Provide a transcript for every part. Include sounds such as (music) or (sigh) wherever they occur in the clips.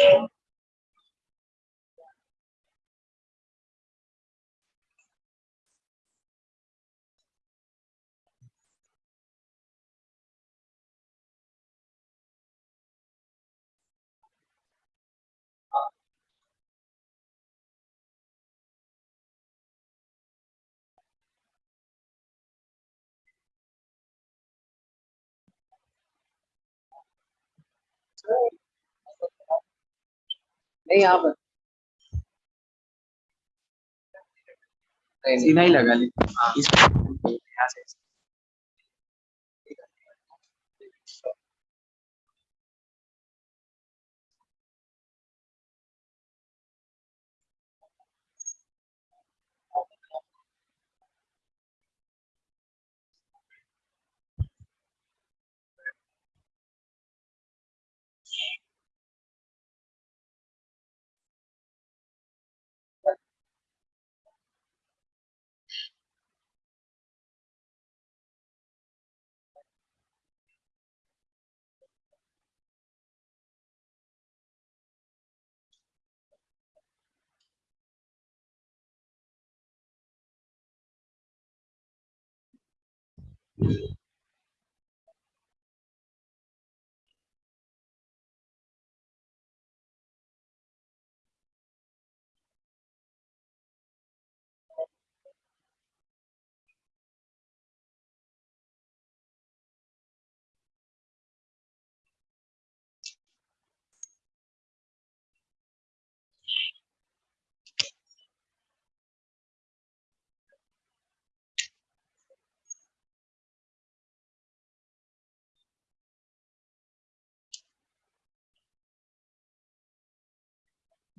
you. नहीं आप नहीं, नहीं लगा ले। Yeah.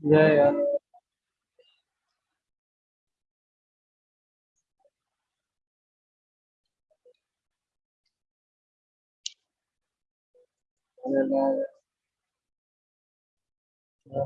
Yeah, yeah. yeah, yeah. yeah.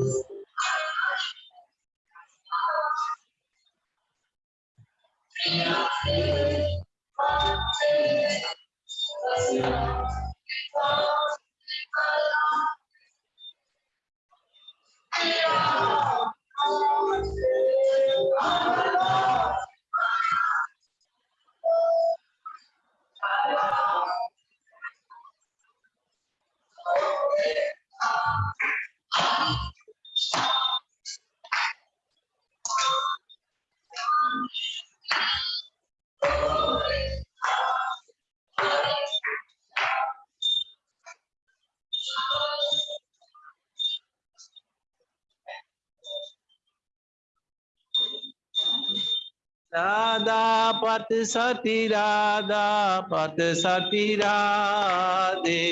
Mm-hmm. सती राधा पत सती राधे।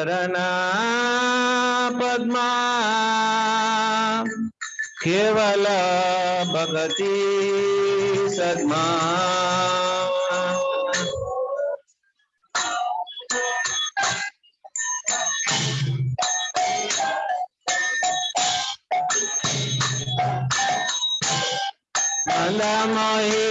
चरणा पद्मा केवल भगति सद्मा मोहि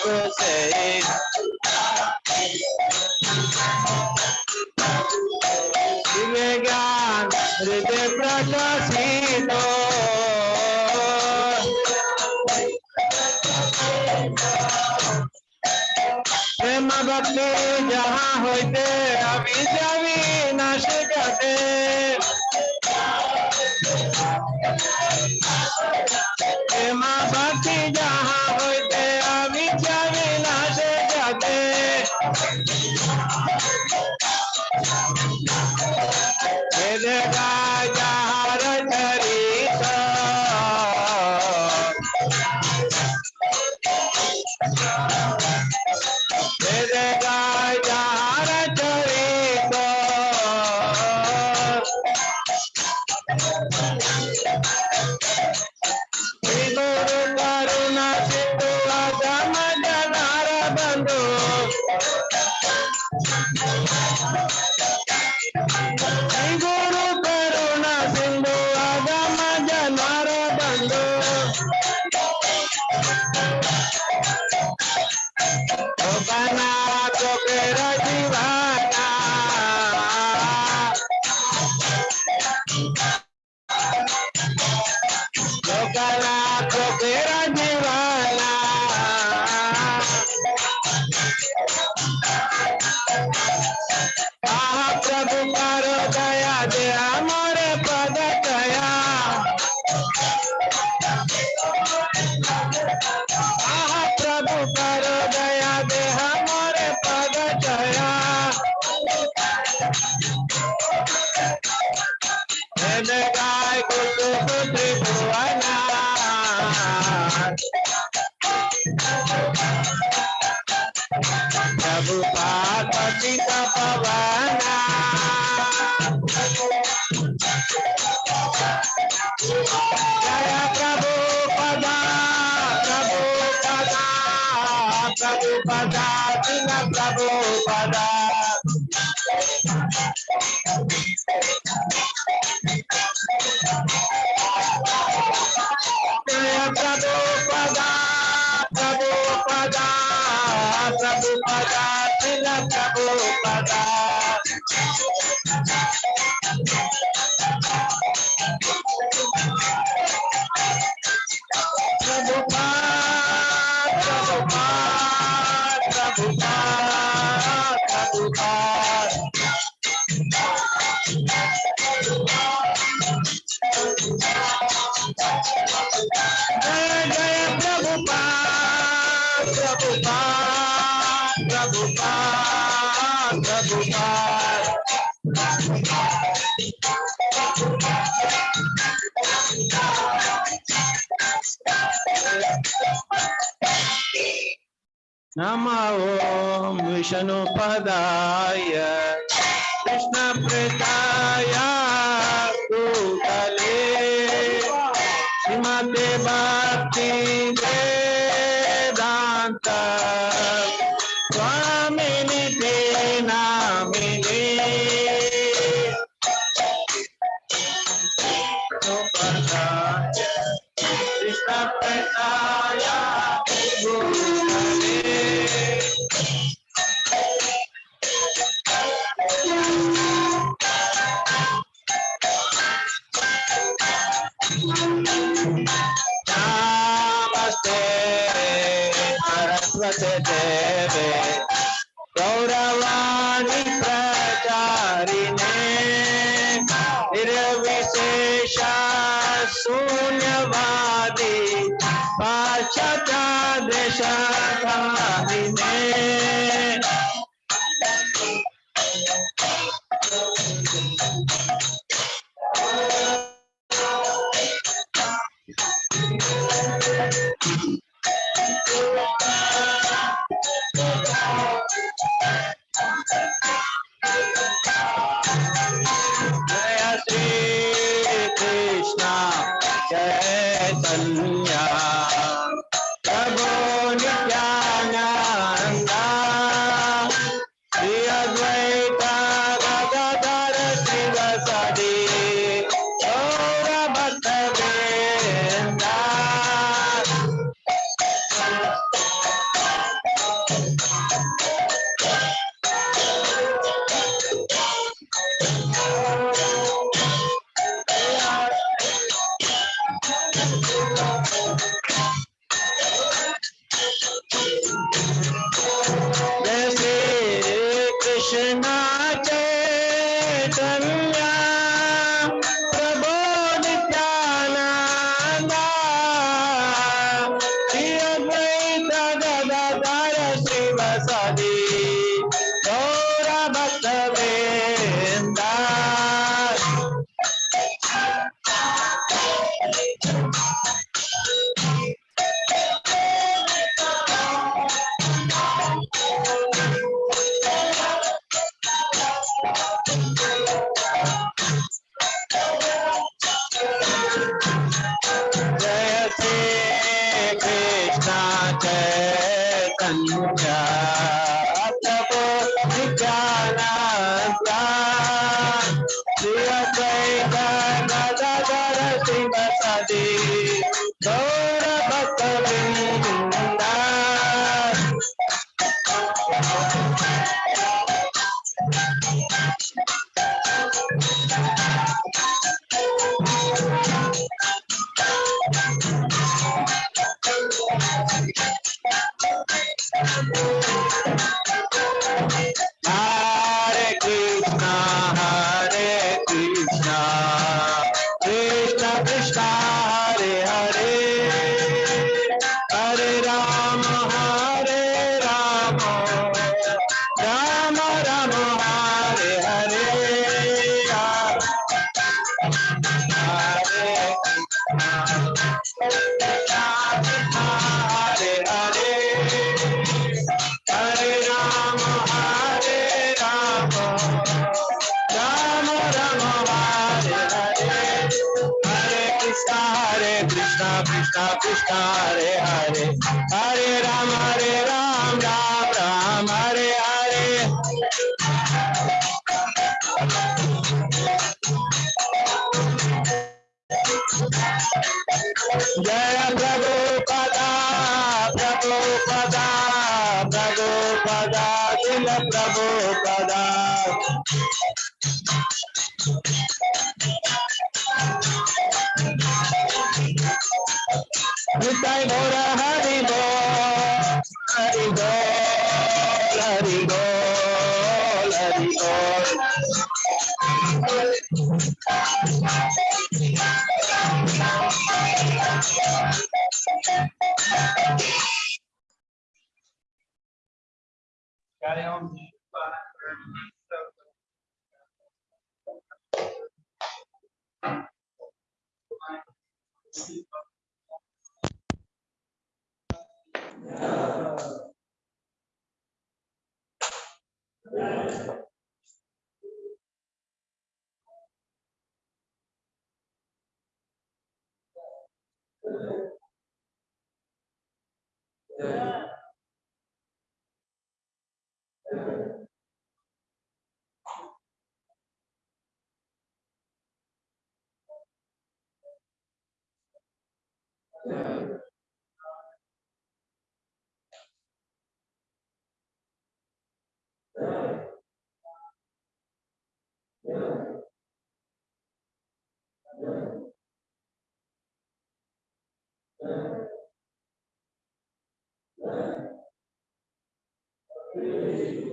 crusade. Vegan, Rede Prachasito. প্রেম ভক্তি যাহা হইতে আমি যাবি না সে কাটে प्रभु नम ओम विष्णुपदाय कृष्णप्रदाय श्रीमते भक्ति God.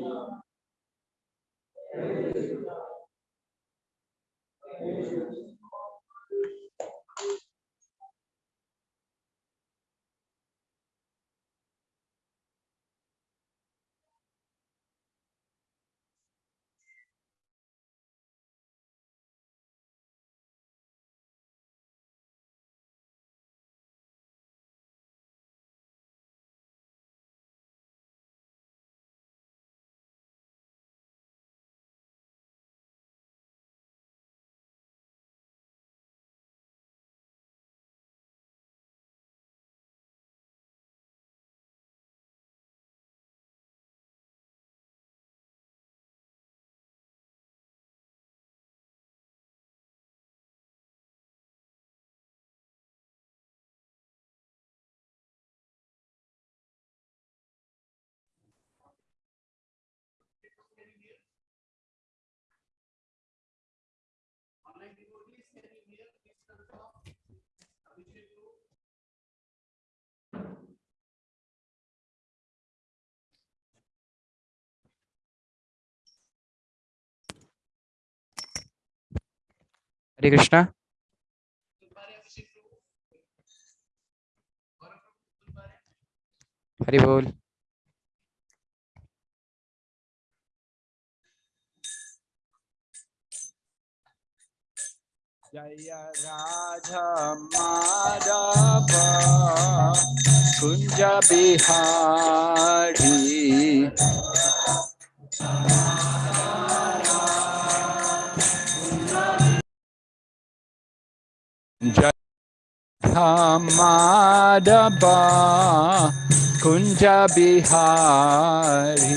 Thank you. हरे कृष्णा हरि बोल जय राजा Kunj Bihari. Hamadaba Kunja Bihari.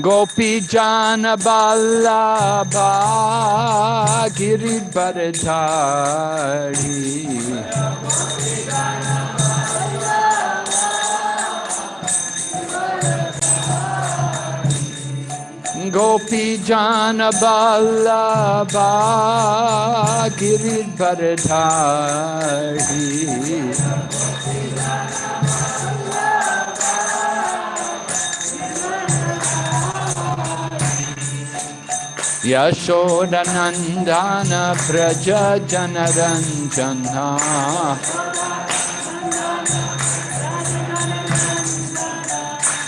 Gopi Jana Ballabha Giridharadhari. बल्लभा गिरिधरधारी गोपी जान बल्लभा गिरिधरधारी यशोदनन्दन व्रज जनरञ्जना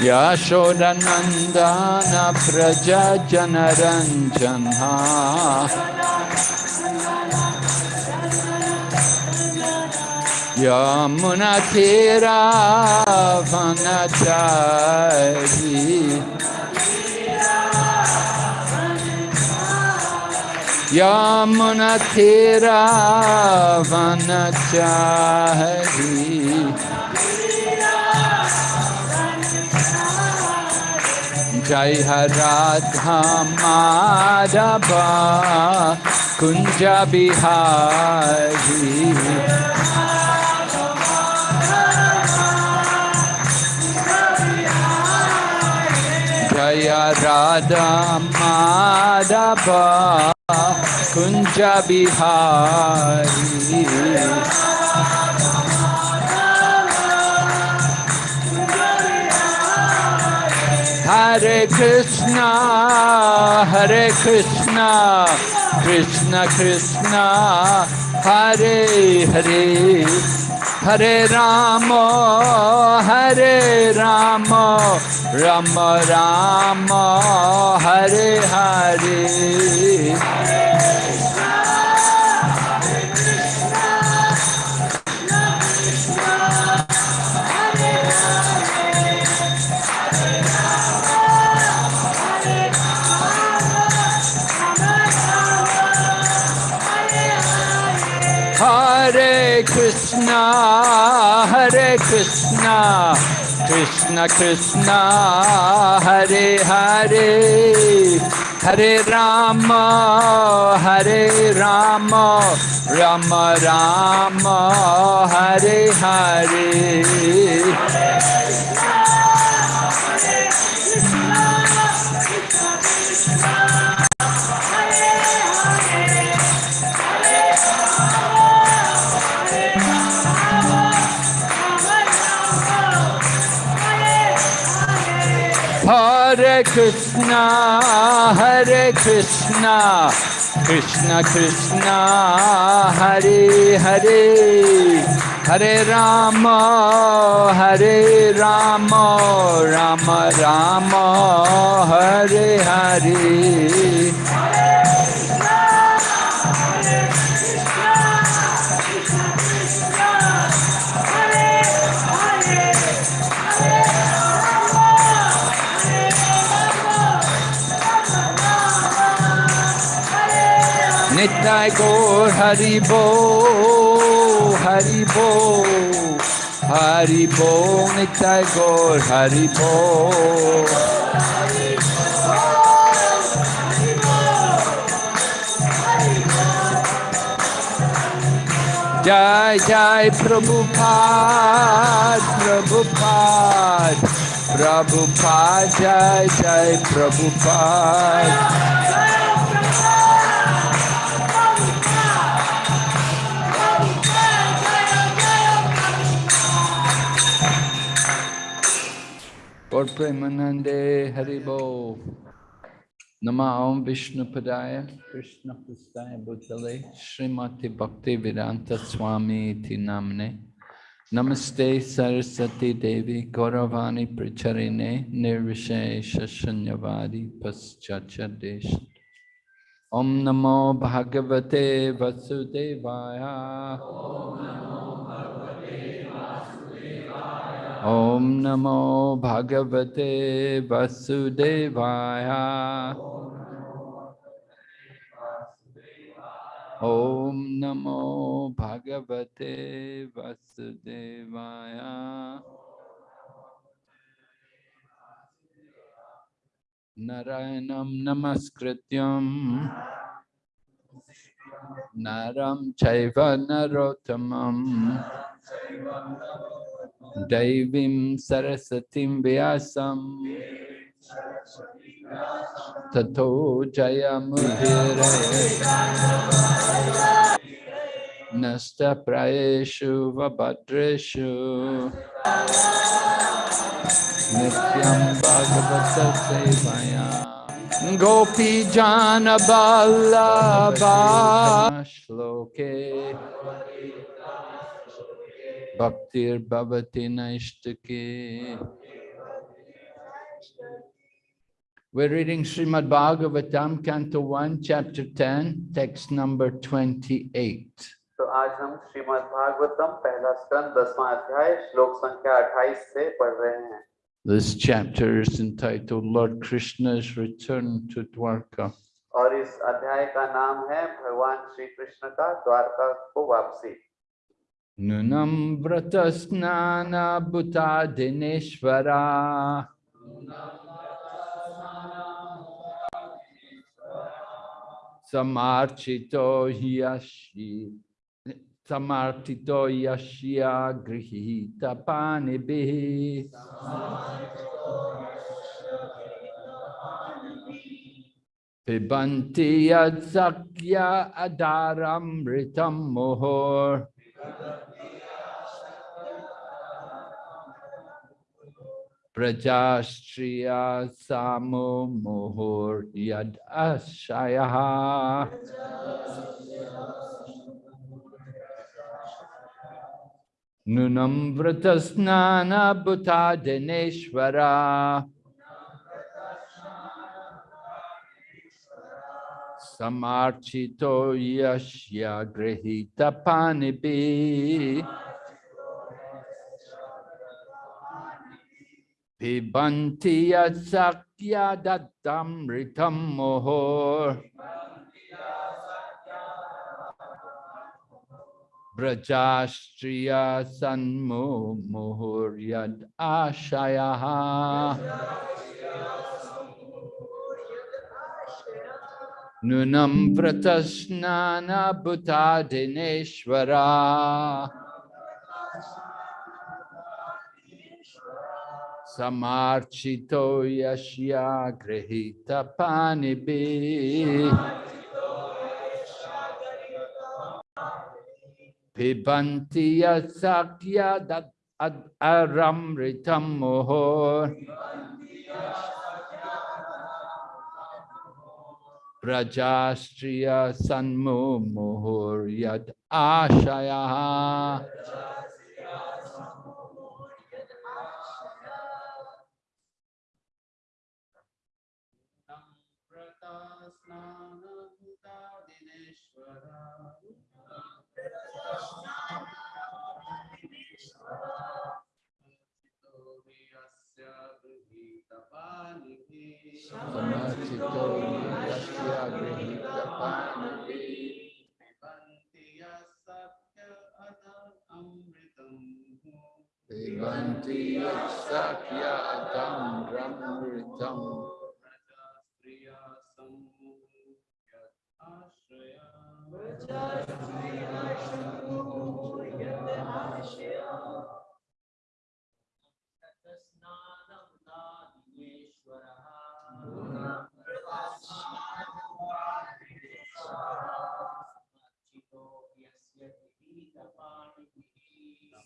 यशोदनन्दन व्रज जनरञ्जना यमुनतिरावनचारी यमुनतिरावनचारी जय राधा माधव कुंज बिहारी जय Radha Madhav Kunj Bihari Hare Krishna, Hare Krishna, Krishna Krishna, Hare Hare, Hare Rama, Hare Rama, Rama Rama, Hare Hare. Hare Krishna, Krishna Krishna, Hare Hare, Hare Rama, Hare Rama, Rama Rama, Hare Hare. Hare Krishna, Hare Krishna, Krishna Krishna, Hare Hare, Hare Rama, Hare Rama, Rama Rama, Hare Hare. Nitai Gaur Haribo, Haribo, Haribo, Nitai Gaur Haribo. Jai Jai Prabhupada, Prabhupada, Prabhupada, Jai Jai Prabhupada. Gaur Premanande Haribo. Nama Om Vishnu Padaya Krishna Prastaya Bhutale Srimati Bhakti Vedanta Swami Ti Namne Namaste Saraswati Devi Gauravani Pracharine Nirvishesha Shanyavadi Paschacha Desh Om Namo Bhagavate Vasudevaya Om Namo ओम नमो भगवते वसुदेवाय। ओम नमो भगवते वसुदेवाय। नारायण नमस्कृत नरम चैव नरोत्तमम्। Daivim Sarasatim Vyasam Tato Jayamudire Nasta Prayeshu Vabhadreshu Nityam Bhagavata Sevaya Gopi Jana Ballabha Shloke Bhaktir Bhavati Naishtake We're reading Srimad Bhagavatam, Canto 1, Chapter 10, text number 28. तो आज हम श्रीमद् भागवतम पहला स्कंद दसवां अध्याय श्लोक संख्या 28 से पढ़ रहे हैं This chapter is entitled Lord Krishna's Return to Dwarka. और इस अध्याय का नाम है भगवान श्री कृष्ण का द्वारका को वापसी Nunam Vratasnana Bhuta Dineshvara Samarchito Yashi Samartito Yashya Grihita Panibihi Pibanti Yadsakya Adaram Ritam Mohor Prajastriya Samo Mohor Yad Ashayaha Nunam Vratasnana Bhuta Dineshvara Samarchito Yashya Grihita Panibi Pibanti Sakya Dattam Ritam Mohor Brajastriya Sanmo Mohor Yad Ashayaha Nunam Vratasnana Bhuta Dineshvara Samarchito Yashya Grihita Panibi. Pibanti Yasakya Dat Ad Aram Brajastriya Sanmo Mohor Yad Ashaya समस्थितो यस्य गृहीतपानपि पिबन्ति सत्य अमृतं पिबन्ति सत्य अमृतम् प्रजास्त्रिया सम्मु यत् आश्रया प्रजास्त्रिया सम्मु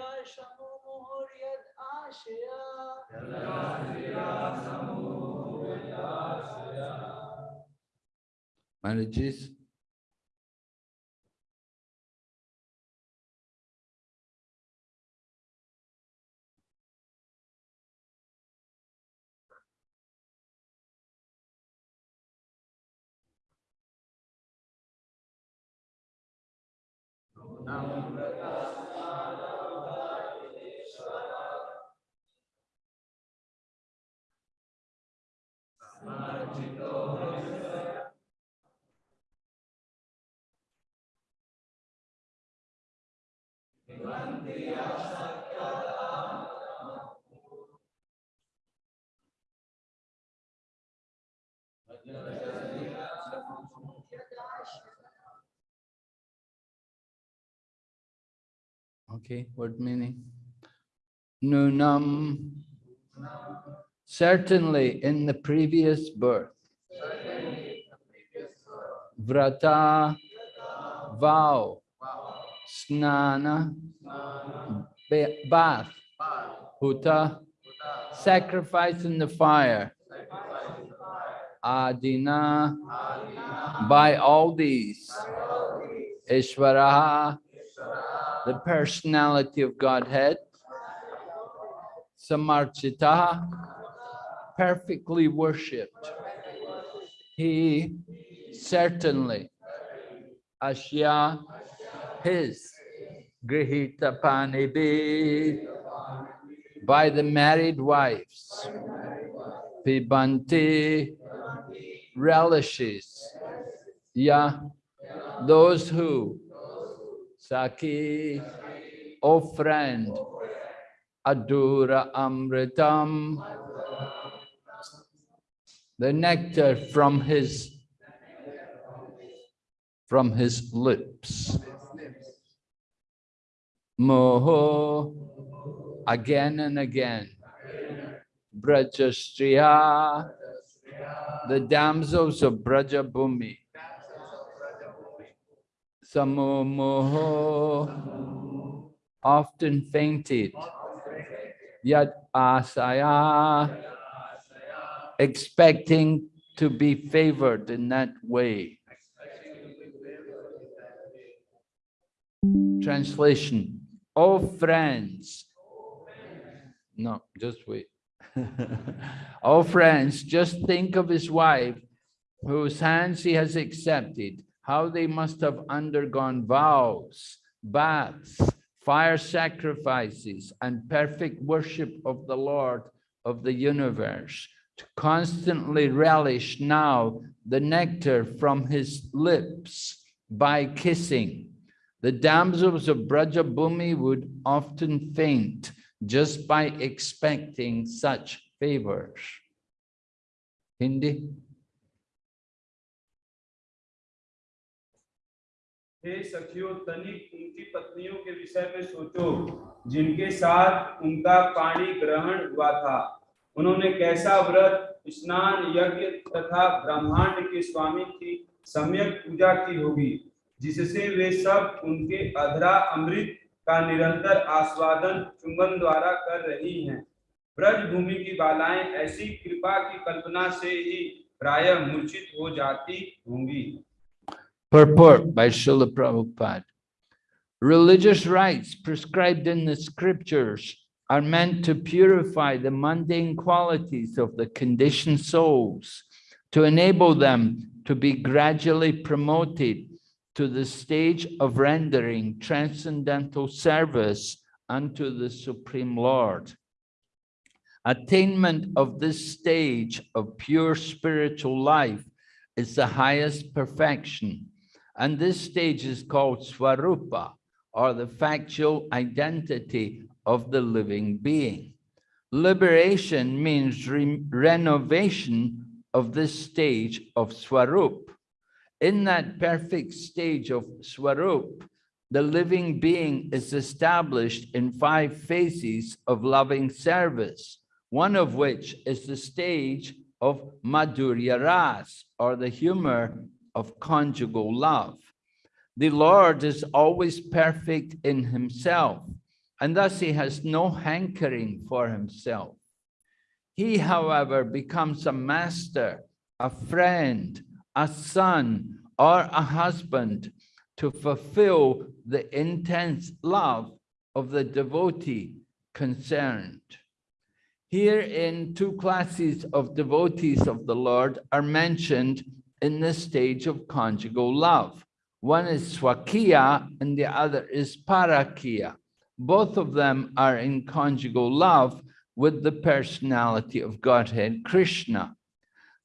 स्त्रिय समोहोर्यद आशया Marriages. Okay, what meaning? Nunam. Certainly in the previous birth. Vrata, vow, snana, bath, huta, sacrifice in the fire, adina, by all these, Ishvaraha, the personality of Godhead, Samarchita, perfectly worshipped. He certainly, Ashya, his, Grihita Panibi, by the married wives, Pibanti, relishes, Ya, those who, Saki, O friend, Adura Amritam, the nectar from his from his lips. Moho, again and again. Brajastriya, the damsels of Braja Bhumi. Samo moho, often fainted. Yat asaya, expecting to be favored in that way. Translation, oh friends. No, just wait. (laughs) oh friends, just think of his wife whose hands he has accepted, how they must have undergone vows, baths, fire sacrifices, and perfect worship of the Lord of the universe, to constantly relish now the nectar from his lips by kissing. The damsels of Brajabhumi would often faint just by expecting such favors. Hindi? हे सखियों, तनिक उनकी पत्नियों के विषय में सोचो, जिनके साथ उनका पाणी ग्रहण हुआ था उन्होंने कैसा व्रत, स्नान, यज्ञ तथा ब्रह्मांड के स्वामी की सम्यक पूजा की होगी जिससे वे सब उनके अधरा अमृत का निरंतर आस्वादन चुंबन द्वारा कर रही हैं ब्रज भूमि की बालाएँ ऐसी कृपा की कल्पना से ही प्राय मूर्छित हो जाती होंगी Purport by Srila Prabhupada. Religious rites prescribed in the scriptures are meant to purify the mundane qualities of the conditioned souls, to enable them to be gradually promoted to the stage of rendering transcendental service unto the Supreme Lord. Attainment of this stage of pure spiritual life is the highest perfection. And this stage is called Swarupa, or the factual identity of the living being. Liberation means re- renovation of this stage of Swarup. In that perfect stage of Swarup, the living being is established in five phases of loving service, one of which is the stage of Madhurya Ras, or the humor of conjugal love. The Lord is always perfect in himself, and thus he has no hankering for himself. He, however, becomes a master, a friend, a son, or a husband to fulfill the intense love of the devotee concerned. Herein, two classes of devotees of the Lord are mentioned in the stage of conjugal love. One is Swakiya and the other is Parakiya. Both of them are in conjugal love with the personality of Godhead Krishna.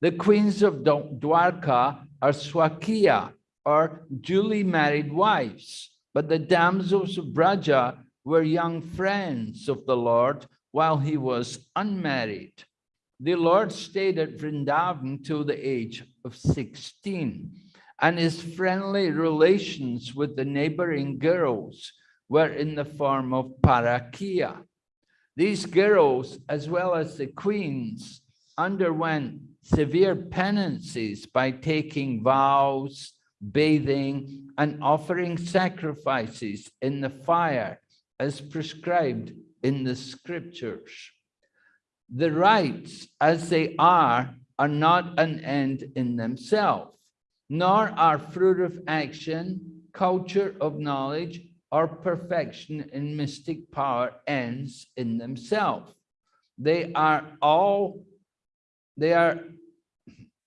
The queens of Dwa- Dwarka are Swakiya, or duly married wives, but the damsels of Braja were young friends of the Lord while he was unmarried. The Lord stayed at Vrindavan till the age of 16, and his friendly relations with the neighboring girls were in the form of parakia. These girls, as well as the queens, underwent severe penances by taking vows, bathing, and offering sacrifices in the fire as prescribed in the scriptures. The rites as they are are not an end in themselves, nor are fruit of action, culture of knowledge, or perfection in mystic power ends in themselves. They are all, they are,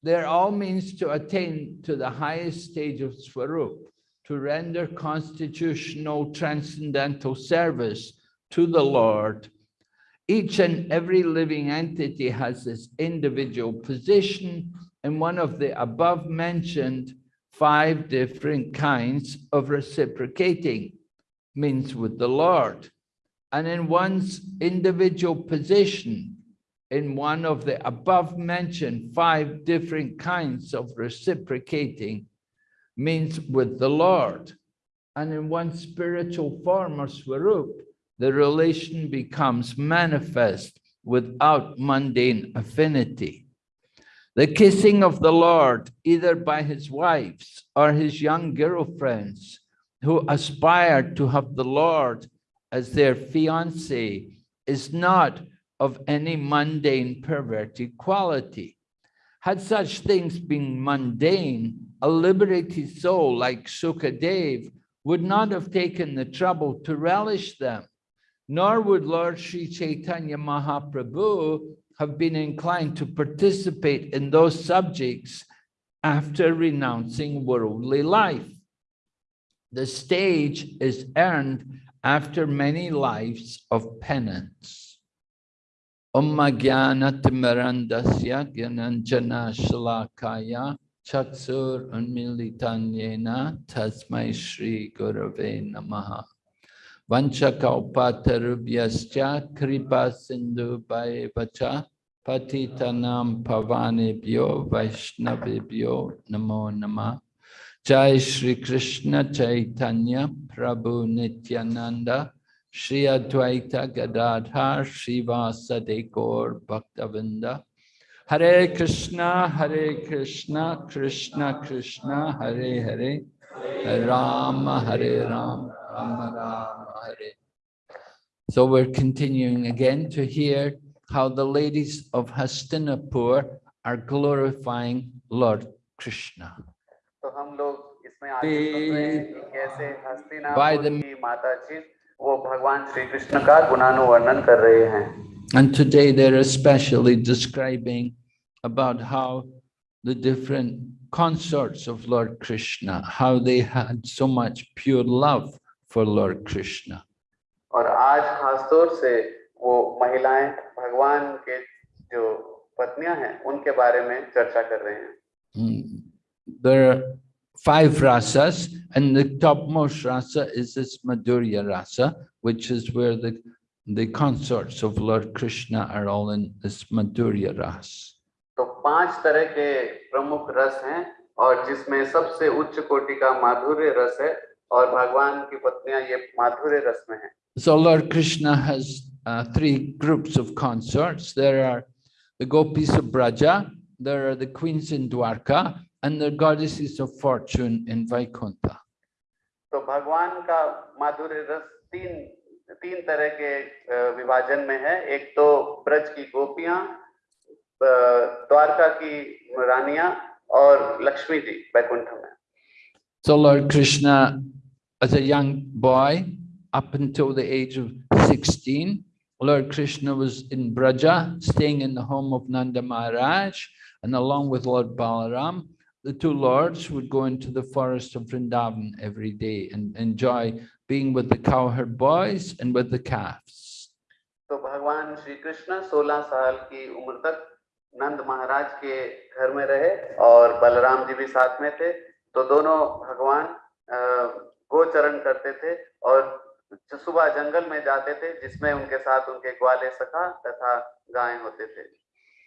they are all means to attain to the highest stage of Swarup, to render constitutional transcendental service to the Lord. Each and every living entity has its individual position in one of the above mentioned five different kinds of reciprocating means with the Lord. And in one's individual position, in one of the above mentioned five different kinds of reciprocating means with the Lord. And in one spiritual form or swarup, the relation becomes manifest without mundane affinity. The kissing of the Lord, either by his wives or his young girlfriends, who aspire to have the Lord as their fiancé, is not of any mundane perverted quality. Had such things been mundane, a liberated soul like Sukadev would not have taken the trouble to relish them, nor would Lord Sri Chaitanya Mahaprabhu have been inclined to participate in those subjects after renouncing worldly life. The stage is earned after many lives of penance. Om Jnana Timirandasya Gyananjana Shalakaya Chaksur Unmilitanyena Tasmai Shri Gurave Namaha. Vanchakalpatarubhyascha Kripa Sindhu Vacha Patitanam Pavanebhyo Vaishnavibhyo Namo Namah Jai Shri Krishna Chaitanya Prabhu Nityananda Shri Advaita Gadadhar Shiva Sadekor Bhaktavinda Hare Krishna, Hare Krishna, Krishna Krishna, Hare Hare, Hare Rama, Hare Rama, Rama Rama, Hare. So we're continuing again to hear how the ladies of Hastinapur are glorifying Lord Krishna. By the वो भगवान श्री कृष्ण का गुणानुवर्णन कर रहे हैं And today they're especially describing about how the different consorts of Lord Krishna, how they had so much pure love for Lord Krishna. और आज खासतौर से वो महिलाएँ भगवान के जो पत्नियाँ हैं उनके बारे में चर्चा कर रहे हैं Mm. There five rasas, and the topmost rasa is this Madhurya rasa, which is where the, the consorts of Lord Krishna are all in this Madhurya ras. तो पांच तरह के प्रमुख रस हैं और जिसमें सबसे उच्च कोटि का माधुर्य रस है और भगवान की पत्नियां ये माधुर्य रस में हैं So Lord Krishna has uh, three groups of consorts. There are the gopis of Braja, there are the queens in Dwarka, and the goddesses of fortune in Vaikuntha. तो भगवान का माधुर्य रस तीन तीन तरह के अ, विभाजन में है एक तो ब्रज की गोपियां अ, द्वारका की रानियां और लक्ष्मी जी बैकुंठ में So Lord Krishna, as a young boy, up until the age of 16, Lord Krishna was in Braja, staying in the home of Nanda Maharaj, and along with Lord Balaram, the two lords would go into the forest of Vrindavan every day and enjoy being with the cowherd boys and with the calves. तो भगवान श्री कृष्ण 16 साल की उम्र तक नंद महाराज के घर में रहे और बलराम जी भी साथ में थे तो दोनों भगवान अ, गोचरण करते थे और ज- सुबह जंगल में जाते थे जिसमें उनके साथ उनके ग्वाले सखा तथा गायें होते थे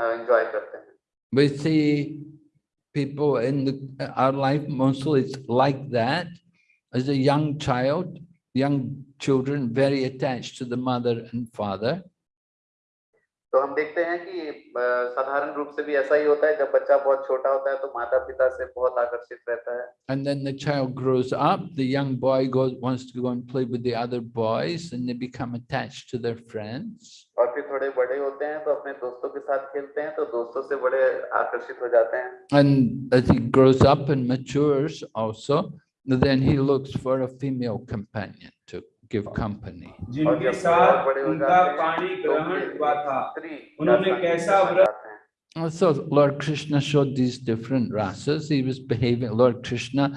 एंजॉय करते हैं We see people in the, our life mostly it's like that. As a young child, young children very attached to the mother and father. तो हम देखते हैं कि साधारण रूप से भी ऐसा ही होता है जब बच्चा बहुत छोटा होता है तो माता पिता से बहुत आकर्षित रहता है And then the child grows up, the young boy goes, wants to go and play with the other boys and they become attached to their friends. और फिर थोड़े बड़े होते हैं तो अपने दोस्तों के साथ खेलते हैं तो दोस्तों से बड़े आकर्षित हो जाते हैं And as he grows up and matures also, then he looks for a female companion to give company. और जिनके जब साथ और बड़े हो उनका जाते हैं, पाणी तो ग्रहण फिर हुआ था स्त्री उन्होंने का संग कैसा करना व्रत- चाहते हैं। Also, Lord Krishna showed these different rasas. He was behaving, Lord Krishna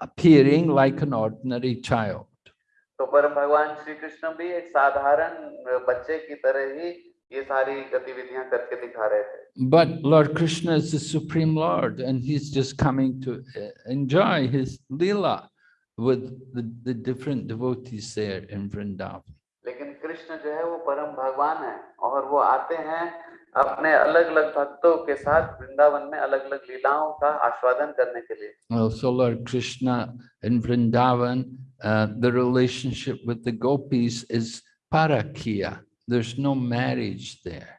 appearing like an ordinary child. तो परम भगवान श्री कृष्ण भी एक साधारण बच्चे की तरह ही ये सारी गतिविधियां करके दिखा रहे थे But Lord Krishna is the Supreme Lord and he's just coming to uh, enjoy his Leela With the, the different devotees there in Vrindavan. लेकिन कृष्ण जो है वो परम भगवान है और वो आते हैं अपने अलग अलग भक्तों के साथ वृंदावन में अलग अलग लीलाओं का आस्वादन करने के लिए Also, Lord Krishna in Vrindavan, uh, the relationship with the gopis is parakiya. There's no marriage there.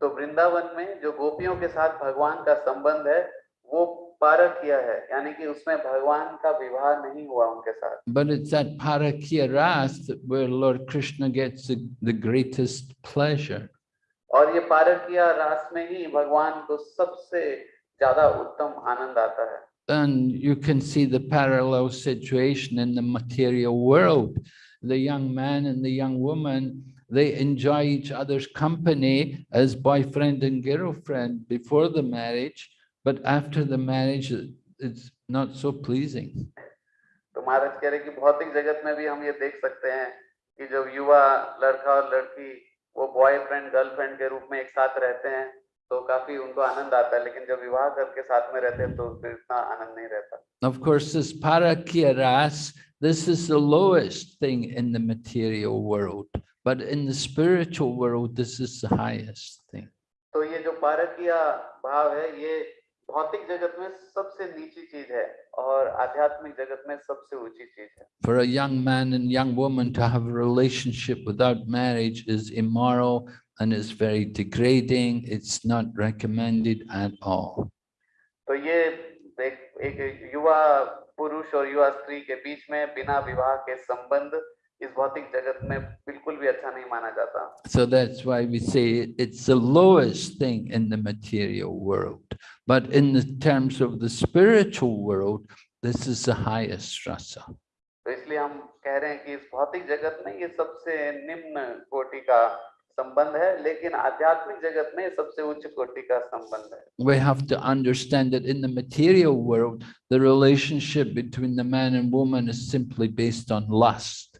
तो वृंदावन में जो गोपियों के साथ भगवान का संबंध है वो parakya hai ki usme bhagwan ka vivah nahi hua unke but it's that parakya ras where lord krishna gets the, the greatest pleasure aur ye parakya ras mein hi bhagwan ko sabse uttam anand aata hai and you can see the parallel situation in the material world. The young man and the young woman, they enjoy each other's company as boyfriend and girlfriend before the marriage. but after the marriage, it- it's not so pleasing. तो महाराज कह रहे कि भौतिक जगत में भी हम ये देख सकते हैं कि जो युवा लड़का और लड़की वो बॉयफ्रेंड गर्लफ्रेंड के रूप में एक साथ रहते हैं तो काफी उनको आनंद आता है लेकिन जब विवाह करके साथ में रहते हैं तो फिर इतना आनंद नहीं रहता Of course, this parakya ras, this is the lowest thing in the material world. But in the spiritual world, this is the highest thing. तो ये जो पारकीय भाव है ये भौतिक जगत में सबसे नीची चीज़ है और आध्यात्मिक जगत में सबसे ऊँची चीज़ है। For a young man and young woman to have relationship without marriage is immoral and is very degrading it's not recommended at all तो ये एक युवा पुरुष और युवा स्त्री के बीच में बिना विवाह के संबंध इस भौतिक जगत में बिल्कुल भी अच्छा नहीं माना जाता So that's why we say it's the lowest thing in the material world. But in the terms of the spiritual world, this is the highest rasa. तो इसलिए हम कह रहे हैं कि इस भौतिक जगत में ये सबसे निम्न कोटि का संबंध है लेकिन आध्यात्मिक जगत में ये सबसे उच्च कोटि का संबंध है We have to understand that in the material world, the relationship between the man and woman is simply based on lust,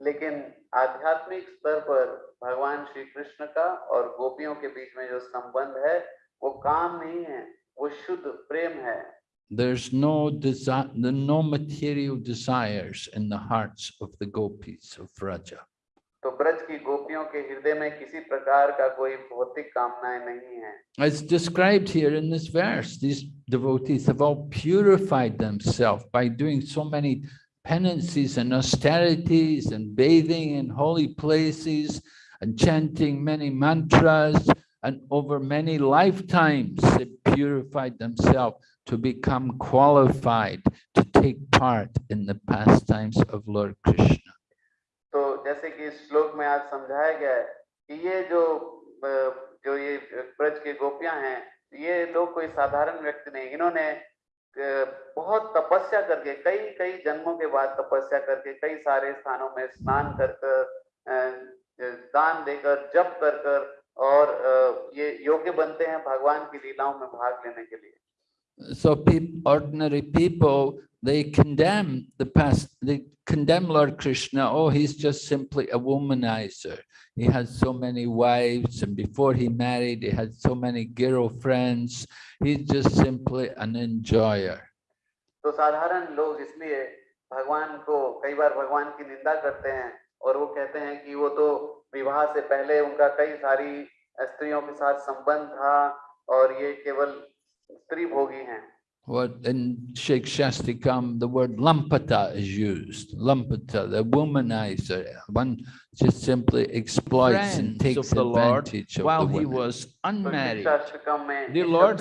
लेकिन आध्यात्मिक स्तर पर भगवान श्री कृष्ण का और गोपियों के बीच में जो संबंध है वो काम नहीं है वो शुद्ध प्रेम है There's no desire, no material desires in the hearts of the gopis of Braja. तो ब्रज की गोपियों के हृदय में किसी प्रकार का कोई भौतिक कामनाएँ नहीं है As described here in this verse, these devotees have all purified themselves by doing so many penances and austerities and bathing in holy places and chanting many mantras and over many lifetimes they purified themselves to become qualified to take part in the pastimes of Lord Krishna. तो जैसे कि इस श्लोक में आज समझाया गया है कि ये जो अ, जो ये ब्रज की गोपियां हैं ये लोग कोई साधारण व्यक्ति नहीं इन्होंने अ, बहुत तपस्या करके कई कई जन्मों के बाद तपस्या करके कई सारे स्थानों में स्नान कर कर दान देकर जप कर कर और ये योग्य बनते हैं भगवान की लीलाओं में भाग लेने के लिए। So ordinary people, they condemn the past, they condemn Lord Krishna, oh, he's just simply a womanizer. He has so many wives and before he married, he had so many girlfriends. He's just simply an enjoyer. तो साधारण लोग इसलिए भगवान को कई बार भगवान की निंदा करते हैं और वो कहते हैं कि वो तो विवाह से पहले उनका कई सारी स्त्रियों के साथ संबंध था और ये केवल स्त्री भोगी हैं what in Shikshashtakam, the word lampata is used. Lampata, the womanizer, one just simply exploits Friends and takes of advantage Lord, of while the he was unmarried. The Lord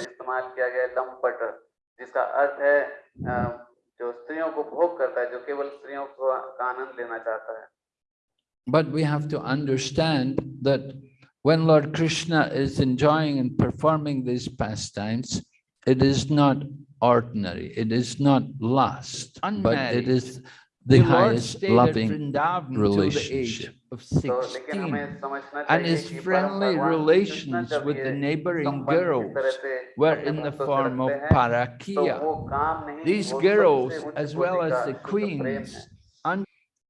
But we have to understand that when Lord Krishna is enjoying and performing these pastimes, it is not ordinary. It is not lust, Unmarried. but it is the, the highest loving relationship. Of 16 and his friendly relations with the neighboring girls were in the form of parakia. These girls, as well as the queens,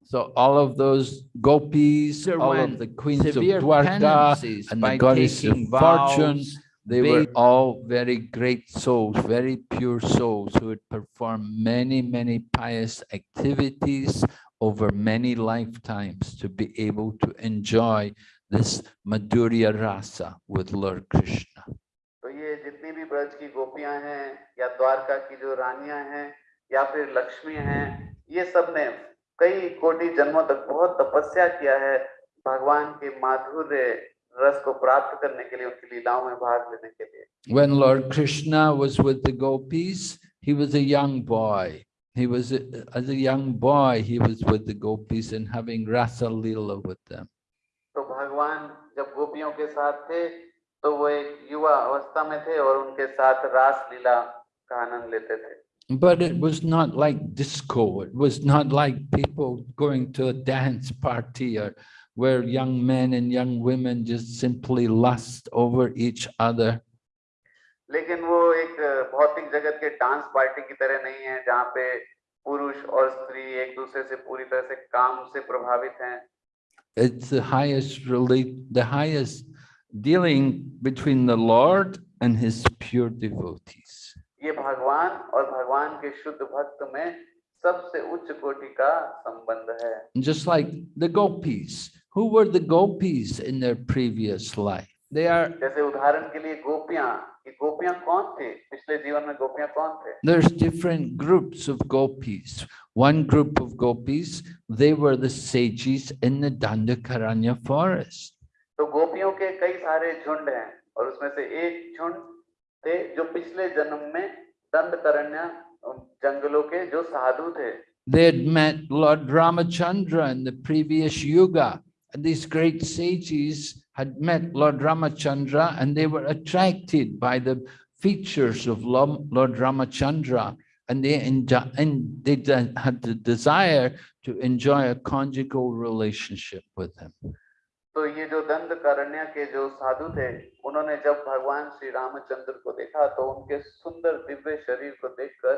so all of those gopis, all of the queens of Dwarka and the goddess of fortune, They were bathe- all very great souls, very pure souls who had performed many, many pious activities over many lifetimes to be able to enjoy this Madhurya Rasa with Lord Krishna. तो ये जितनी भी ब्रज की गोपियां हैं या द्वारका की जो रानियां हैं या फिर लक्ष्मी हैं ये सब ने कई कोटि जन्मों तक बहुत तपस्या किया है भगवान के माधुर्य रस को प्राप्त करने के लिए उनकी लीलाओं में भाग लेने के लिए When Lord Krishna was with the gopis, he was a young boy. He was, a- as a young boy, he was with the gopis and having Rasa Leela with them. तो भगवान जब गोपियों के साथ थे तो वो एक युवा अवस्था में थे और उनके साथ रास लीला का आनंद लेते थे But it was not like disco. It was not like people going to a dance party or where young men and young women just simply lust over each other. लेकिन वो एक भौतिक जगत के डांस पार्टी की तरह नहीं है जहाँ पे पुरुष और स्त्री एक दूसरे से पूरी तरह से काम से प्रभावित हैं It's the highest really, the highest dealing between the Lord and his pure devotees. ये भगवान और भगवान के शुद्ध भक्त में सबसे उच्च कोटि का संबंध है And Just like the gopis. Who were the gopis in their previous life? They are जैसे उदाहरण के लिए गोपियां ये गोपियां कौन थे पिछले जीवन में गोपियां कौन थे There's different groups of gopis. One group of gopis, they were the sages in the Dandakaranya forest. तो गोपियों के कई सारे झुंड हैं और उसमें से एक झुंड थे जो पिछले जन्म में दंडकरण्य जंगलों के जो साधु थे They had met Lord Ramachandra in the previous yuga. And these great sages had met Lord Ramachandra and they were attracted by the features of Lo- Lord Ramachandra. And they, enjo- and they de- had the desire to enjoy a conjugal relationship with him. तो ये जो दंड करण्य के जो साधु थे उन्होंने जब भगवान श्री रामचंद्र को देखा तो उनके सुंदर दिव्य शरीर को देखकर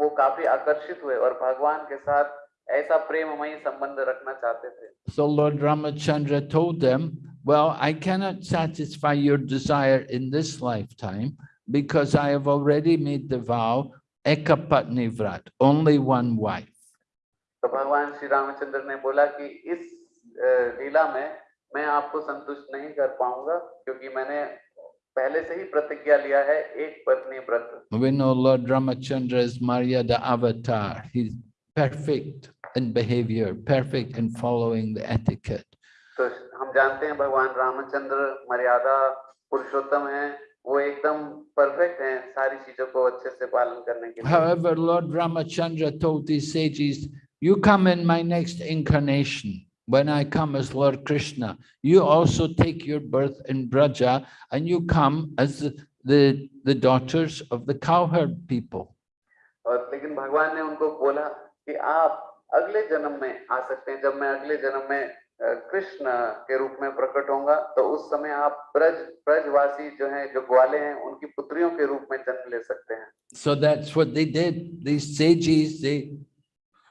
वो काफी आकर्षित हुए और भगवान के साथ ऐसा प्रेममयी संबंध रखना चाहते थे So Lord Ramachandra told them, well, I cannot satisfy your desire in this lifetime because I have already made the vow, Ekapatni Vrat, only one wife. तो भगवान श्री रामचंद्र ने बोला कि इस अ, लीला में मैं आपको संतुष्ट नहीं कर पाऊंगा क्योंकि मैंने पहले से ही प्रतिज्ञा लिया है एक पत्नी व्रत We know Lord Ramachandra is Maryada avatar. He's perfect in behavior, perfect in following the etiquette. तो हम जानते हैं भगवान रामचंद्र मर्यादा पुरुषोत्तम है वो एकदम परफेक्ट हैं सारी चीजों को अच्छे से पालन करने के लिए However, Lord Ramachandra told these sages, you come in my next incarnation. When I come as Lord Krishna, you also take your birth in Braja and you come as the, the, the daughters of the cowherd people. और लेकिन भगवान ने उनको बोला कि आप अगले जन्म में आ सकते हैं जब मैं अगले जन्म में कृष्ण के रूप में प्रकट होऊँगा तो उस समय आप ब्रज ब्रजवासी जो हैं जो ग्वाले हैं उनकी पुत्रियों के रूप में जन्म ले सकते हैं So that's what they did. These sages, they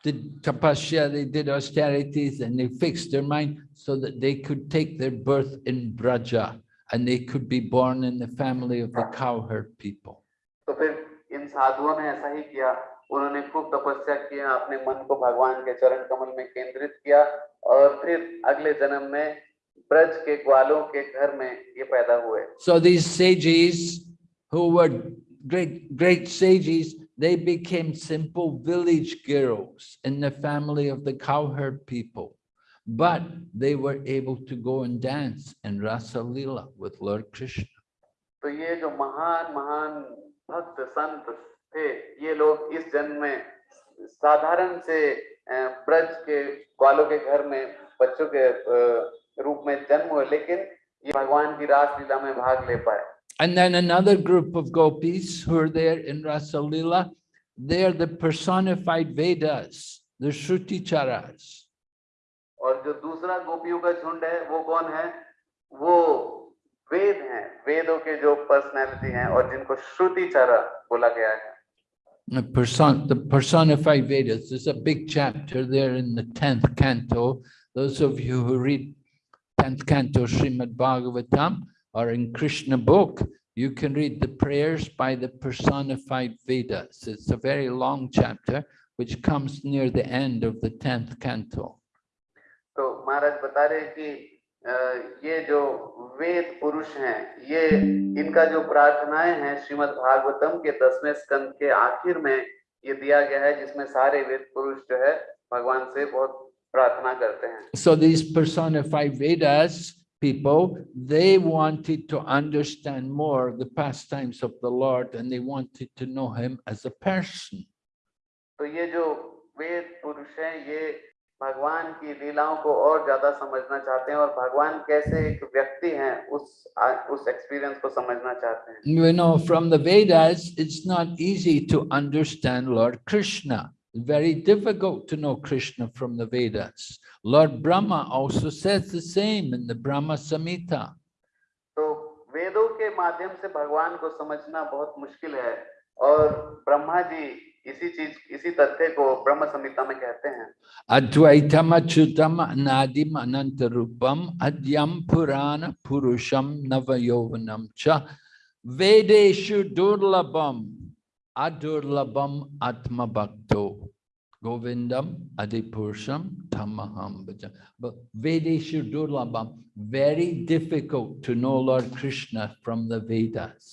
did tapasya, they did austerities and they fixed their mind so that they could take their birth in Braja and they could be born in the family of the cowherd people. तो फिर इन साधुओं ने ऐसा ही किया उन्होंने खूब तपस्या किया अपने मन को भगवान के चरण कमल में केंद्रित किया और फिर अगले जन्म में ब्रज के ग्वालों के घर में ये पैदा हुए So these sages who were great, great sages, they became simple village girls in the family of the cowherd people. But they were able to go and dance in Rasa Lila with Lord Krishna. तो ये जो महान महान भक्त संत थे ये लोग इस जन्म में साधारण से ब्रज के ग्वालों के घर में बच्चों के रूप में जन्म हुए लेकिन ये भगवान की रास लीला में भाग ले पाए। And then another group of gopis who are there in Rasa Lila, they are the personified Vedas, the Shruti Charas. और जो दूसरा गोपियों का झुंड है वो कौन है? वो वेद हैं वेदों के जो पर्सनैलिटी हैं और जिनको श्रुति चारा बोला गया है। The person, the personified Vedas, there's a big chapter there in the tenth canto. Those of you who read tenth canto Srimad Bhagavatam or in Krishna book, you can read the prayers by the personified Vedas. It's a very long chapter which comes near the end of the tenth canto. तो महाराज बता रहे हैं कि अ, ये जो वेद पुरुष हैं ये इनका जो प्रार्थनाएँ हैं श्रीमद् भागवतम के दसवें स्कंद के आखिर में ये दिया गया है जिसमें सारे वेद पुरुष जो है भगवान से बहुत प्रार्थना करते हैं So these personified Vedas people, they wanted to understand more the pastimes of the Lord and they wanted to know him as a person. तो ये जो वेद पुरुष हैं ये भगवान की लीलाओं को और ज़्यादा समझना चाहते हैं और भगवान कैसे एक व्यक्ति हैं उस उस एक्सपीरियंस को समझना चाहते हैं You know, from the Vedas, it's not easy to understand Lord Krishna. Very difficult to know Krishna from the Vedas. Lord Brahma also says the same in the Brahma Samhita. तो वेदों के माध्यम से भगवान को समझना बहुत मुश्किल है और ब्रह्मा जी इसी चीज़ इसी तथ्य को ब्रह्म संहिता में कहते हैं। अद्वैतम अच्युतम अनादिम अनंत रूपम अद्यम पुराण पुरुषम नव यौवनम च वेदेशु दुर्लभम अदुर्लभम आत्म भक्तो गोविंदम अधिपुरुषम तमहम वेदेशु दुर्लभम very difficult to know lord Krishna from the Vedas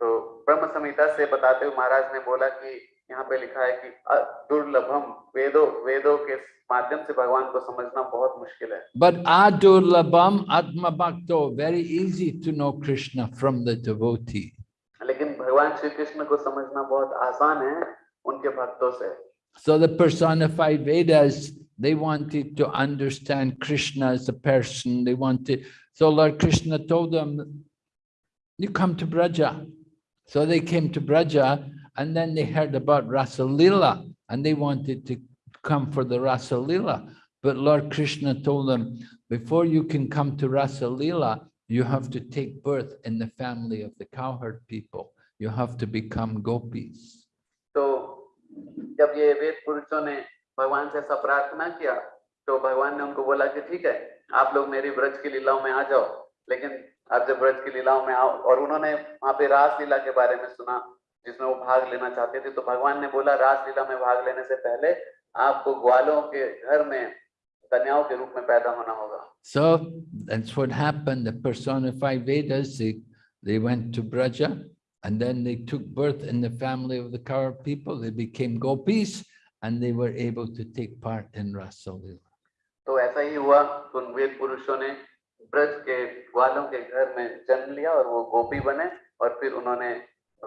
तो ब्रह्म संहिता से बताते हुए महाराज ने बोला कि यहाँ पे लिखा है कि अ- दुर्लभम वेदों वेदों के माध्यम से भगवान को समझना बहुत मुश्किल है But Adurlabam Atma Bhakto, very easy to know Krishna from the devotee. लेकिन भगवान श्री कृष्ण को समझना बहुत आसान है उनके भक्तों से So the personified Vedas, they wanted to understand Krishna as a person. They wanted, so Lord Krishna told them, you come to Braja. So they came to Braja and then they heard about Rasalila and they wanted to come for the Rasalila. But Lord Krishna told them, before you can come to Rasalila, you have to take birth in the family of the cowherd people. You have to become gopis. So, जब ये वेद पुरुषों ने भगवान से सब किया तो भगवान ने उनको बोला कि ठीक है आप लोग मेरी ब्रज की लीलाओं में आ जाओ लेकिन आप जब ब्रज की लीलाओं में आओ और उन्होंने वहां पे रास लीला के बारे में सुना जिसमें वो भाग लेना चाहते थे तो भगवान ने बोला रास लीला में भाग लेने से पहले आपको ग्वालों के घर में कन्याओं के रूप में पैदा होना होगा So that's what happened. The personified Vedas, they, they went to Braja and then they took birth in the family of the Kaur people. They became gopis and they were able to take part in Rasa Lila. तो ऐसा ही हुआ तो उन वेद पुरुषों ने ब्रज के ग्वालों के घर में जन्म लिया और वो गोपी बने और फिर उन्होंने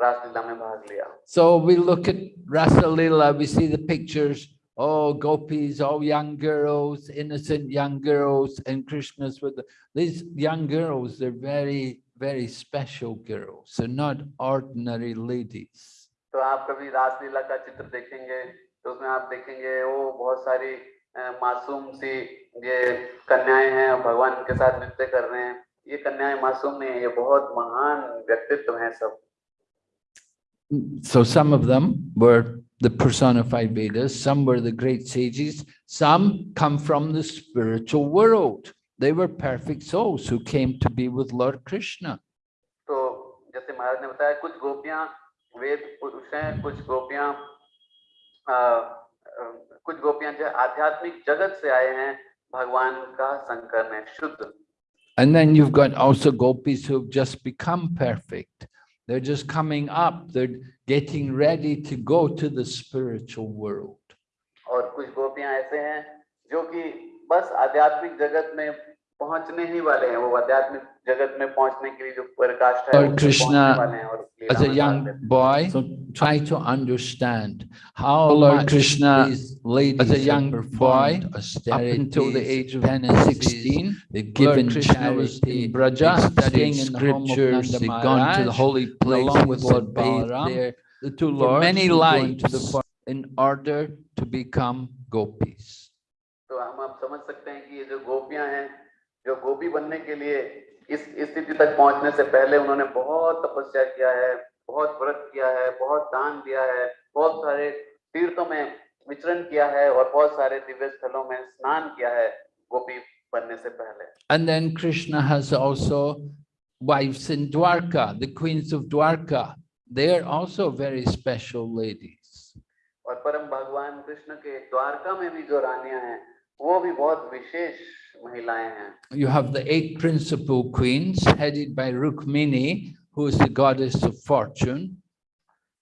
रासलीला में भाग लिया So we look at Rasa Lila, we see the pictures, oh, gopis, all young girls, innocent young girls, and Krishna's with the, these young girls, they're very, very special girls. They're not ordinary ladies. तो आप कभी रासलीला का चित्र देखेंगे तो उसमें आप देखेंगे वो बहुत सारी मासूम सी ये कन्याएँ हैं भगवान के साथ नृत्य कर रहे हैं ये कन्याएँ मासूम नहीं है ये बहुत महान व्यक्तित्व हैं सब So some of them were the personified Vedas, some were the great sages, some come from the spiritual world. They were perfect souls who came to be with Lord Krishna. तो जैसे महाराज ने बताया कुछ गोपियां वेद पुरुष हैं कुछ गोपियां अ, अ, कुछ गोपियां जो आध्यात्मिक जगत से आए हैं भगवान का संकर में शुद्ध And then you've got also gopis who've just become perfect. They're just coming up, they're getting ready to go to the spiritual world. और कुछ गोपियां ऐसे हैं जो कि बस आध्यात्मिक जगत में पहुंचने ही वाले हैं वो आध्यात्मिक जगत में पहुंचने के लिए जो पराकाष्ठा है Lord उसमें Krishna, पहुंचने वाले हैं और लीला As a में भाग young लेते हैं। boy, so try to understand how Lord much Krishna, these ladies as a have young boy, performed Up until the austerities, age of penances, 16, They've Lord given Krishna was charity, in Braja, they've studying studied in the home of scriptures, Nanda they've gone to the Maharaj, holy and places, along with they've Lord bathed Balaram, there the two for lords many were going to the lives for- in order to become gopis. तो हम आप समझ सकते हैं कि ये जो गोपियां हैं जो गोपी बनने के लिए इस स्थिति तक पहुँचने से पहले उन्होंने बहुत तपस्या किया है बहुत व्रत किया है बहुत दान दिया है बहुत सारे तीर्थों में विचरण किया है और बहुत सारे दिव्य स्थलों में स्नान किया है गोपी बनने से पहले and then Krishna has also wives in Dwarka, the queens of Dwarka. They are also very special ladies. और परम भगवान कृष्ण के द्वारका में भी जो रानियाँ हैं You have the eight principal queens headed by Rukmini, who is the goddess of fortune.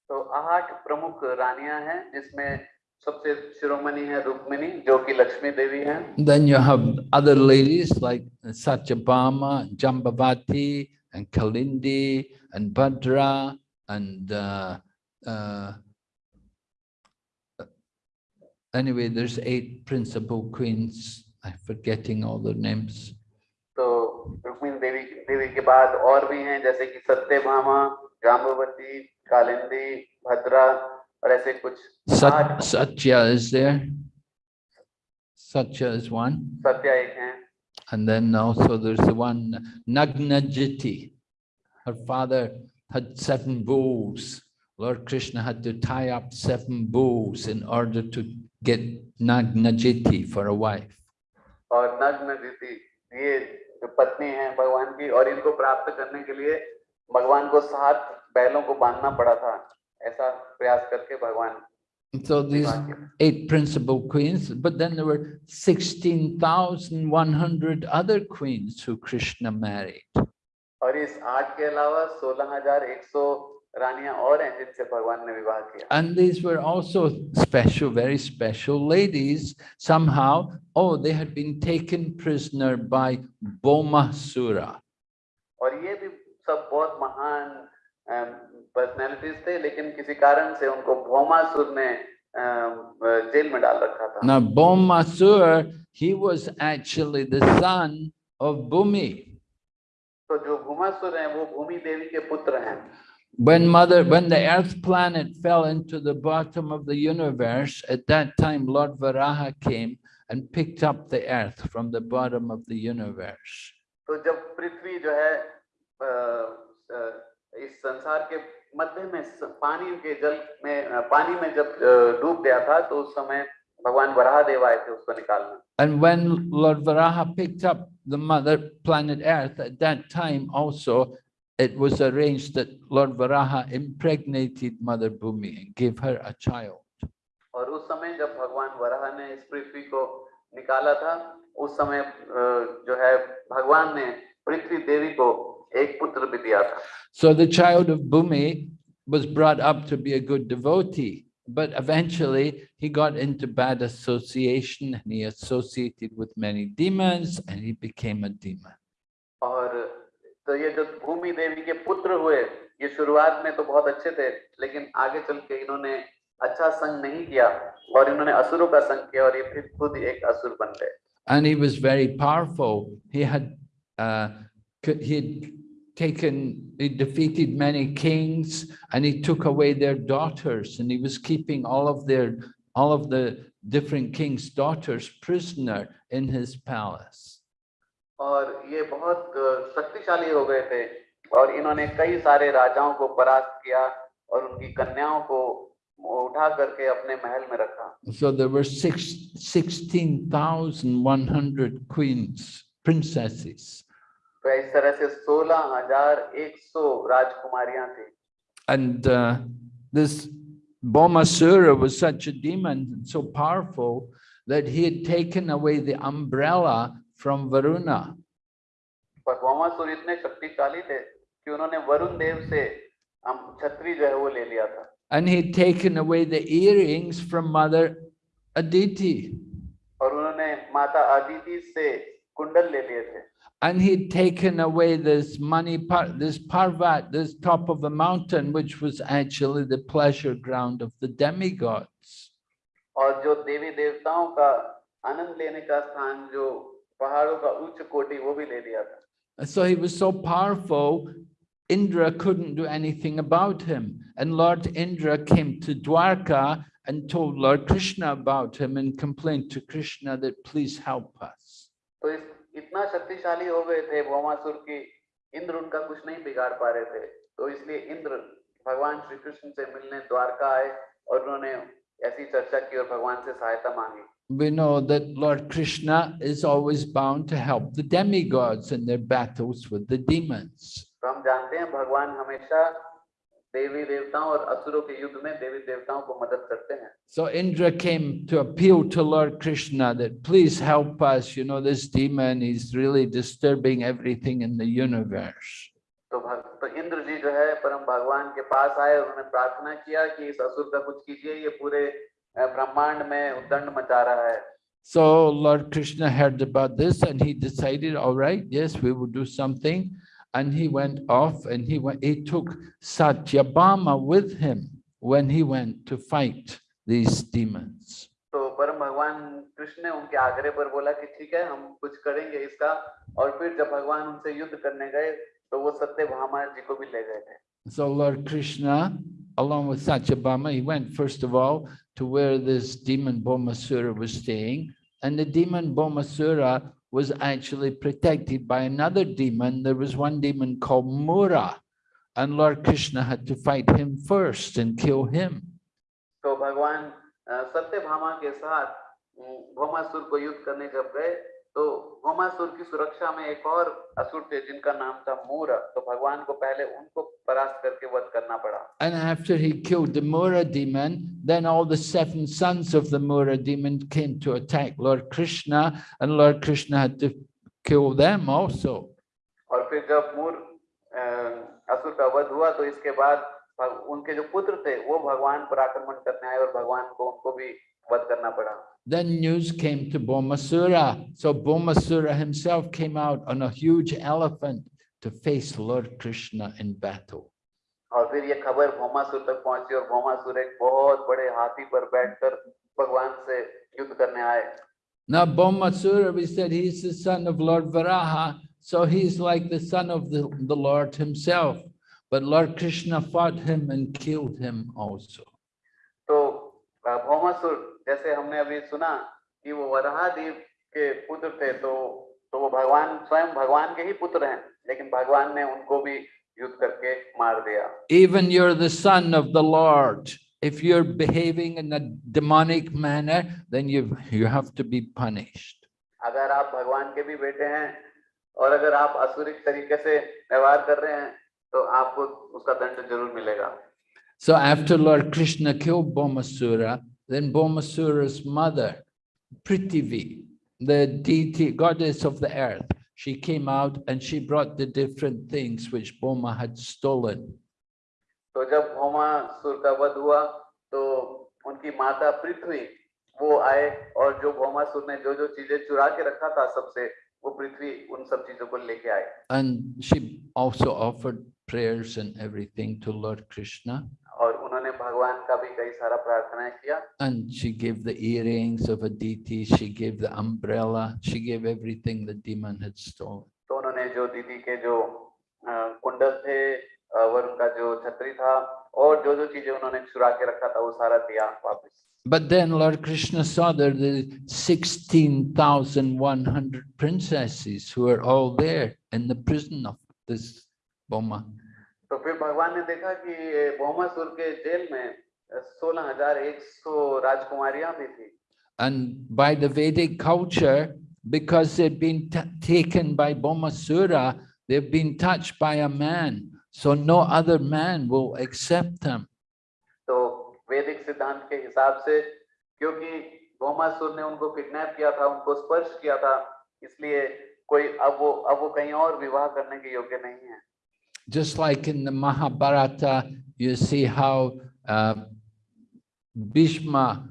So, आठ प्रमुख रानियां हैं जिसमें सबसे शिरोमणि है रुक्मिणी जो कि लक्ष्मी देवी हैं. Then you have other ladies like Satyabhama, Jambavati, and Kalindi, and Bhadra, and uh, uh, Anyway, there's eight principal queens. I'm forgetting all their names. तो रुक्मिणी देवी देवी के बाद और भी हैं जैसे कि सत्यभामा जाम्बवती कालिंदी भद्रा और ऐसे कुछ Sat आठ Satya is there. Satya is one. Satya एक हैं And then also there's the one Nagnajiti. Her father had seven bulls. Lord Krishna had to tie up seven bulls in order to get Nag Najeti for a wife. और Nag Najeti ये जो पत्नी हैं भगवान की और इनको प्राप्त करने के लिए भगवान को सात बैलों को बांधना पड़ा था ऐसा प्रयास करके भगवान So these eight principal queens, but then there were 16,100 other queens who Krishna married. और इस आठ के अलावा 16,100 And these were also special, very special ladies. Somehow, oh, they had been taken prisoner by Bomasura. Now, Bomasur, he was actually the son of Bhumi. So, जो भूमासुर हैं वो भूमि देवी के पुत्र When mother, when the earth planet fell into the bottom of the universe, at that time Lord Varaha came and picked up the earth from the bottom of the universe. तो जब पृथ्वी जो है अ, अ, इस संसार के मध्य में स- पानी के जल में अ, पानी में जब अ, डूब गया था तो उस समय भगवान वराह देव आए थे उसको निकालने And when Lord Varaha picked up the mother planet Earth, at that time also, it was arranged that Lord Varaha impregnated Mother Bhumi and gave her a child. और उस समय जब भगवान वराह ने इस पृथ्वी को निकाला था उस समय अ, जो है भगवान ने पृथ्वी देवी को एक पुत्र भी दिया था So the child of Bhumi was brought up to be a good devotee, but eventually he got into bad association and he associated with many demons and he became a demon. और तो ये जो भूमि देवी के पुत्र हुए ये शुरुआत में तो बहुत अच्छे थे लेकिन आगे चल के इन्होंने अच्छा संग नहीं किया और इन्होंने असुरों का संग किया और ये फिर खुद एक असुर बन गए And he was very powerful. He had, uh, c- he had taken, he defeated many kings and he took away their daughters and he was keeping all of their, all of the different kings' daughters prisoner in his palace. और ये बहुत शक्तिशाली हो गए थे। और इन्होंने कई सारे राजाओं को परास्त किया और उनकी कन्याओं को उठा करके अपने महल में रखा। So there were six sixteen thousand one तो इस तरह से सोलह हज़ार एक सौ राजकुमारियाँ थी। And this Bomasura was such a demon, so powerful, that he had taken away the umbrella from Varuna. and he'd taken away the earrings from mother aditi mata aditi kundal and he'd taken away this Mani, this parvat, this top of the mountain, which was actually the pleasure ground of the demigods. And जो देवी देवताओं का आनंद लेने का स्थान जो पहाड़ों का उच्च कोटि वो भी ले लिया था And So he was so powerful, Indra couldn't do anything about him. And Lord Indra came to Dwarka and told Lord Krishna about him and complained to Krishna that please help us. तो इस इतना शक्तिशाली हो गए थे भौमासुर की इंद्र उनका कुछ नहीं बिगाड़ पा रहे थे तो इसलिए इंद्र भगवान श्री कृष्ण से मिलने द्वारका आए और उन्होंने ऐसी चर्चा की और भगवान से सहायता मांगी We know that Lord Krishna is always bound to help the demigods in their battles with the demons. तो हम जानते हैं भगवान हमेशा देवी देवताओं और असुरों के युद्ध में देवी देवताओं को मदद करते हैं So Indra came to appeal to Lord Krishna that please help us, you know, this demon is really disturbing everything in the universe. तो भग, तो इंद्र जी जो है परम भगवान के पास आए और उन्होंने प्रार्थना किया कि इस असुर का कुछ कीजिए ये पूरे अ, so Lord Krishna heard about this and he decided, all right, yes, we will do something. And he went off and he went, he took Satyabhama with him when he went to fight these demons. So, परम भगवान Krishna, ने उनके आग्रह पर बोला कि ठीक है हम कुछ करेंगे इसका और फिर जब भगवान उनसे युद्ध करने गए तो वो So Lord Krishna along with Satyabhama, he went first of all to where this demon Bomasura was staying. And the demon Bomasura was actually protected by another demon. There was one demon called Mura, and Lord Krishna had to fight him first and kill him. So Bhagwan uh, Satyabhama ke saath mm, Bhomasur ko yudh karne jab gaye, तो भौमासुर की सुरक्षा में एक और असुर थे जिनका नाम था मूर। तो भगवान को पहले उनको परास्त करके वध करना पड़ा। And after he killed the Mura demon, then all the seven sons of the Mura demon came to attack Lord Krishna, and Lord Krishna had to kill them also. और फिर जब मूर असुर का वध हुआ तो इसके बाद उनके जो पुत्र थे वो भगवान पर आक्रमण करने आए और भगवान को उनको भी वध करना पड़ा। Then news came to Bomasura. So Bomasura himself came out on a huge elephant to face Lord Krishna in battle. और फिर ये खबर भौमासुर तक पहुंची और भौमासुर एक बहुत बड़े हाथी पर बैठकर भगवान से युद्ध करने आए Now Bomasura, we said he's the son of Lord Varaha, so he's like the son of the, the Lord himself. But Lord Krishna fought him and killed him also. Bhaumasur जैसे हमने अभी सुना कि वो वराहदेव के पुत्र थे तो तो वो भगवान स्वयं भगवान के ही पुत्र हैं लेकिन भगवान ने उनको भी युद्ध करके मार दिया Even you're the son of the Lord. If you're behaving in a demonic manner, then you, you have to be punished. अगर आप भगवान के भी बेटे हैं और अगर आप असुरिक तरीके से व्यवहार कर रहे हैं तो आपको उसका दंड ज़रूर मिलेगा So after Lord Krishna killed Bomasura, then Bomasura's mother, Prithivi, the deity, goddess of the earth, she came out and she brought the different things which Boma had stolen. तो जब भौमासुर का वध हुआ तो उनकी माता पृथ्वी वो आए और जो भौमासुर ने जो जो चीजें चुरा के रखा था सबसे वो पृथ्वी उन सब चीजों को लेके आए And she also offered prayers and everything to Lord Krishna. और उन्होंने भगवान का भी कई सारा प्रार्थनाएं किया And she gave the earrings of a deity, she gave the umbrella, she gave everything the demon had stolen. तो उन्होंने जो दीदी के जो अ, कुंडल थे और उनका जो छतरी था और जो जो चीजें उन्होंने चुरा के रखा था वो सारा दिया वापस But then Lord Krishna saw there the 16,100 princesses who are all there in the prison of this Boma. तो फिर भगवान ने देखा कि ये भौमासुर के जेल में सोलह हज़ार एक सौ राजकुमारियाँ भी थी And by the Vedic culture, because they'd been taken by Bomasura, they've been touched by a man. So no other man will accept them. तो वैदिक सिद्धांत के हिसाब से क्योंकि भौमासुर ने उनको किडनैप किया था उनको स्पर्श किया था इसलिए कोई अब वो अब वो कहीं और विवाह करने के योग्य नहीं है Just like in the Mahabharata, you see how uh, Bhishma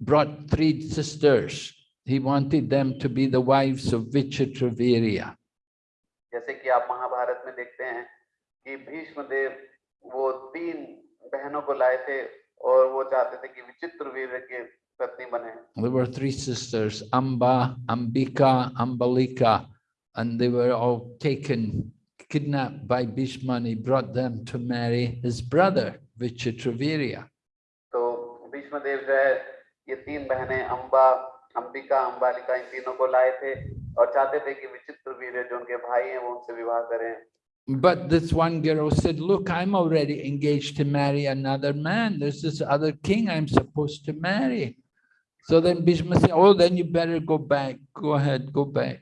brought three sisters. He wanted them to be the wives of Vichitravirya. जैसे कि आप महाभारत में देखते हैं कि भीष्म देव वो तीन बहनों को लाए थे और वो चाहते थे कि विचित्र वीर की पत्नी बने There were three sisters, Amba, Ambika, Ambalika, and they were all taken, kidnapped by Bhishma, and he brought them to marry his brother, Vichitravirya. तो भीष्म देव जो है ये तीन बहनें अम्बा अंबिका अंबालिका इन तीनों को लाए थे और चाहते थे कि विचित्र वीर जो उनके भाई हैं वो उनसे विवाह करें But this one girl said, look, I'm already engaged to marry another man. There's this other king I'm supposed to marry. So then Bhishma said, oh, then you better go back. Go ahead, go back.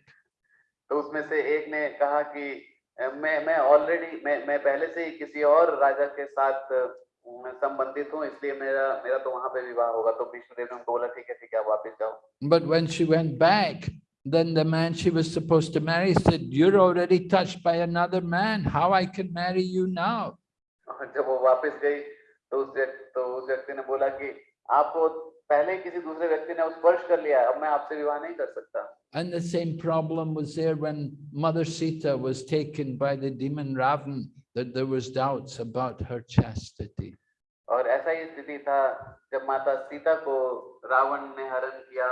तो उसमें से एक ने कहा कि "अ, मैं मैं already मैं मैं पहले से ही किसी और राजा के साथ संबंधित हूँ इसलिए मेरा मेरा तो वहाँ पे विवाह होगा तो विष्णुदेव ने उनको बोला ठीक है ठीक है वापस जाओ But when she went back, then the man she was supposed to marry said, you're already touched by another man. How I can marry you now? जब वो वापस गई तो उस व्यक्ति तो उस व्यक्ति ने बोला कि आपको पहले किसी दूसरे व्यक्ति ने स्पर्श कर लिया अब मैं आपसे विवाह नहीं कर सकता And the same problem was there when Mother Sita was taken by the demon Ravan, that there was doubts about her chastity. और ऐसा ही स्थिति था जब माता सीता को रावण ने हरण किया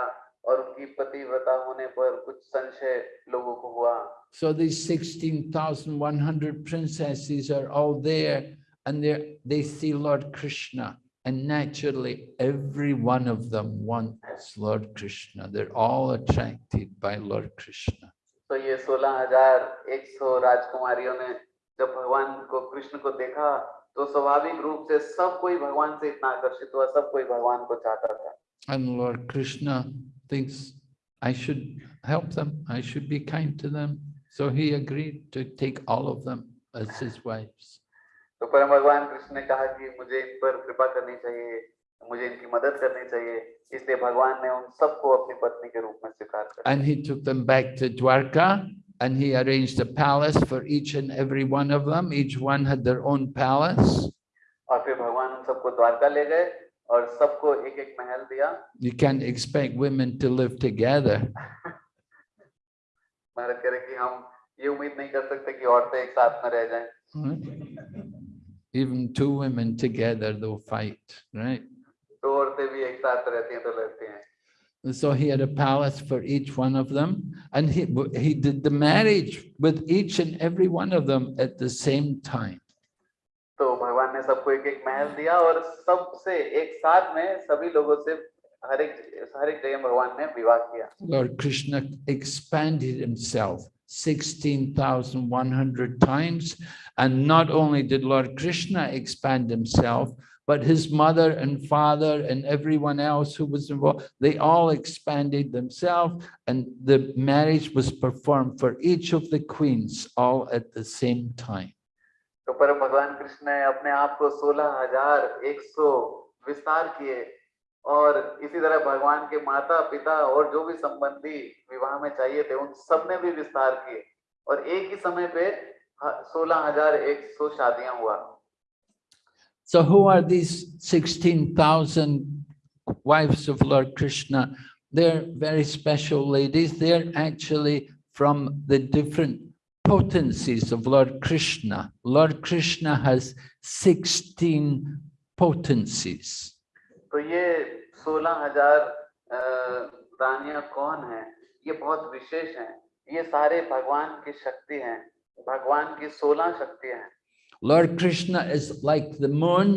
और उनकी पतिव्रता होने पर कुछ संशय लोगों को हुआ So these 16,100 princesses are all there and they they see Lord Krishna. And naturally, every one of them wants Lord Krishna. They're all attracted by Lord Krishna. तो ये सोलह हजार एक सौ राजकुमारियों ने जब भगवान को कृष्ण को देखा तो स्वाभाविक रूप से सब कोई भगवान से इतना आकर्षित हुआ सब कोई भगवान को चाहता था And Lord Krishna thinks, I should help them, I should be kind to them. So he agreed to take all of them as his wives. तो परम भगवान कृष्ण ने कहा कि मुझे इन पर कृपा करनी चाहिए मुझे इनकी मदद करनी चाहिए इसलिए भगवान ने उन सबको अपनी पत्नी के रूप में स्वीकार कर And he took them back to Dwarka and he arranged a palace for each and every one of them. Each one had their own palace. और फिर भगवान उन सबको द्वारका ले गए और सबको एक एक महल दिया You can't expect women to live together. महाराज कह रहे कि हम ये उम्मीद नहीं कर सकते कि औरतें एक साथ में रह जाएँ right? Even two women together, they'll fight, right? तो औरतें भी एक साथ रहती हैं तो लड़ती हैं And so he had a palace for each one of them. And he, he did the marriage with each and every one of them at the same time. तो भगवान ने सबको एक एक महल दिया और सबसे एक साथ में सभी लोगों से हर एक हर एक जगह भगवान ने विवाह किया Lord Krishna expanded himself 16,100 times. And not only did Lord Krishna expand himself, but his mother and father and everyone else who was involved, they all expanded themselves. And the marriage was performed for each of the queens all at the same time. तो परम भगवान कृष्ण ने अपने आप को सोलह हजार एक सौ विस्तार किए और इसी तरह भगवान के माता पिता और जो भी संबंधी विवाह में चाहिए थे उन सबने भी विस्तार किए और एक ही समय पे सोलह हज़ार एक सौ शादियाँ हुआ So who are these 16,000 wives of Lord Krishna? They're very special ladies. They're actually from the different potencies of Lord Krishna. Lord Krishna has 16 potencies. तो ये सोलह हज़ार रानियाँ कौन है? ये बहुत विशेष हैं। ये सारे भगवान की शक्ति हैं। भगवान की सोलह शक्तियाँ हैं। Lord Krishna is like the moon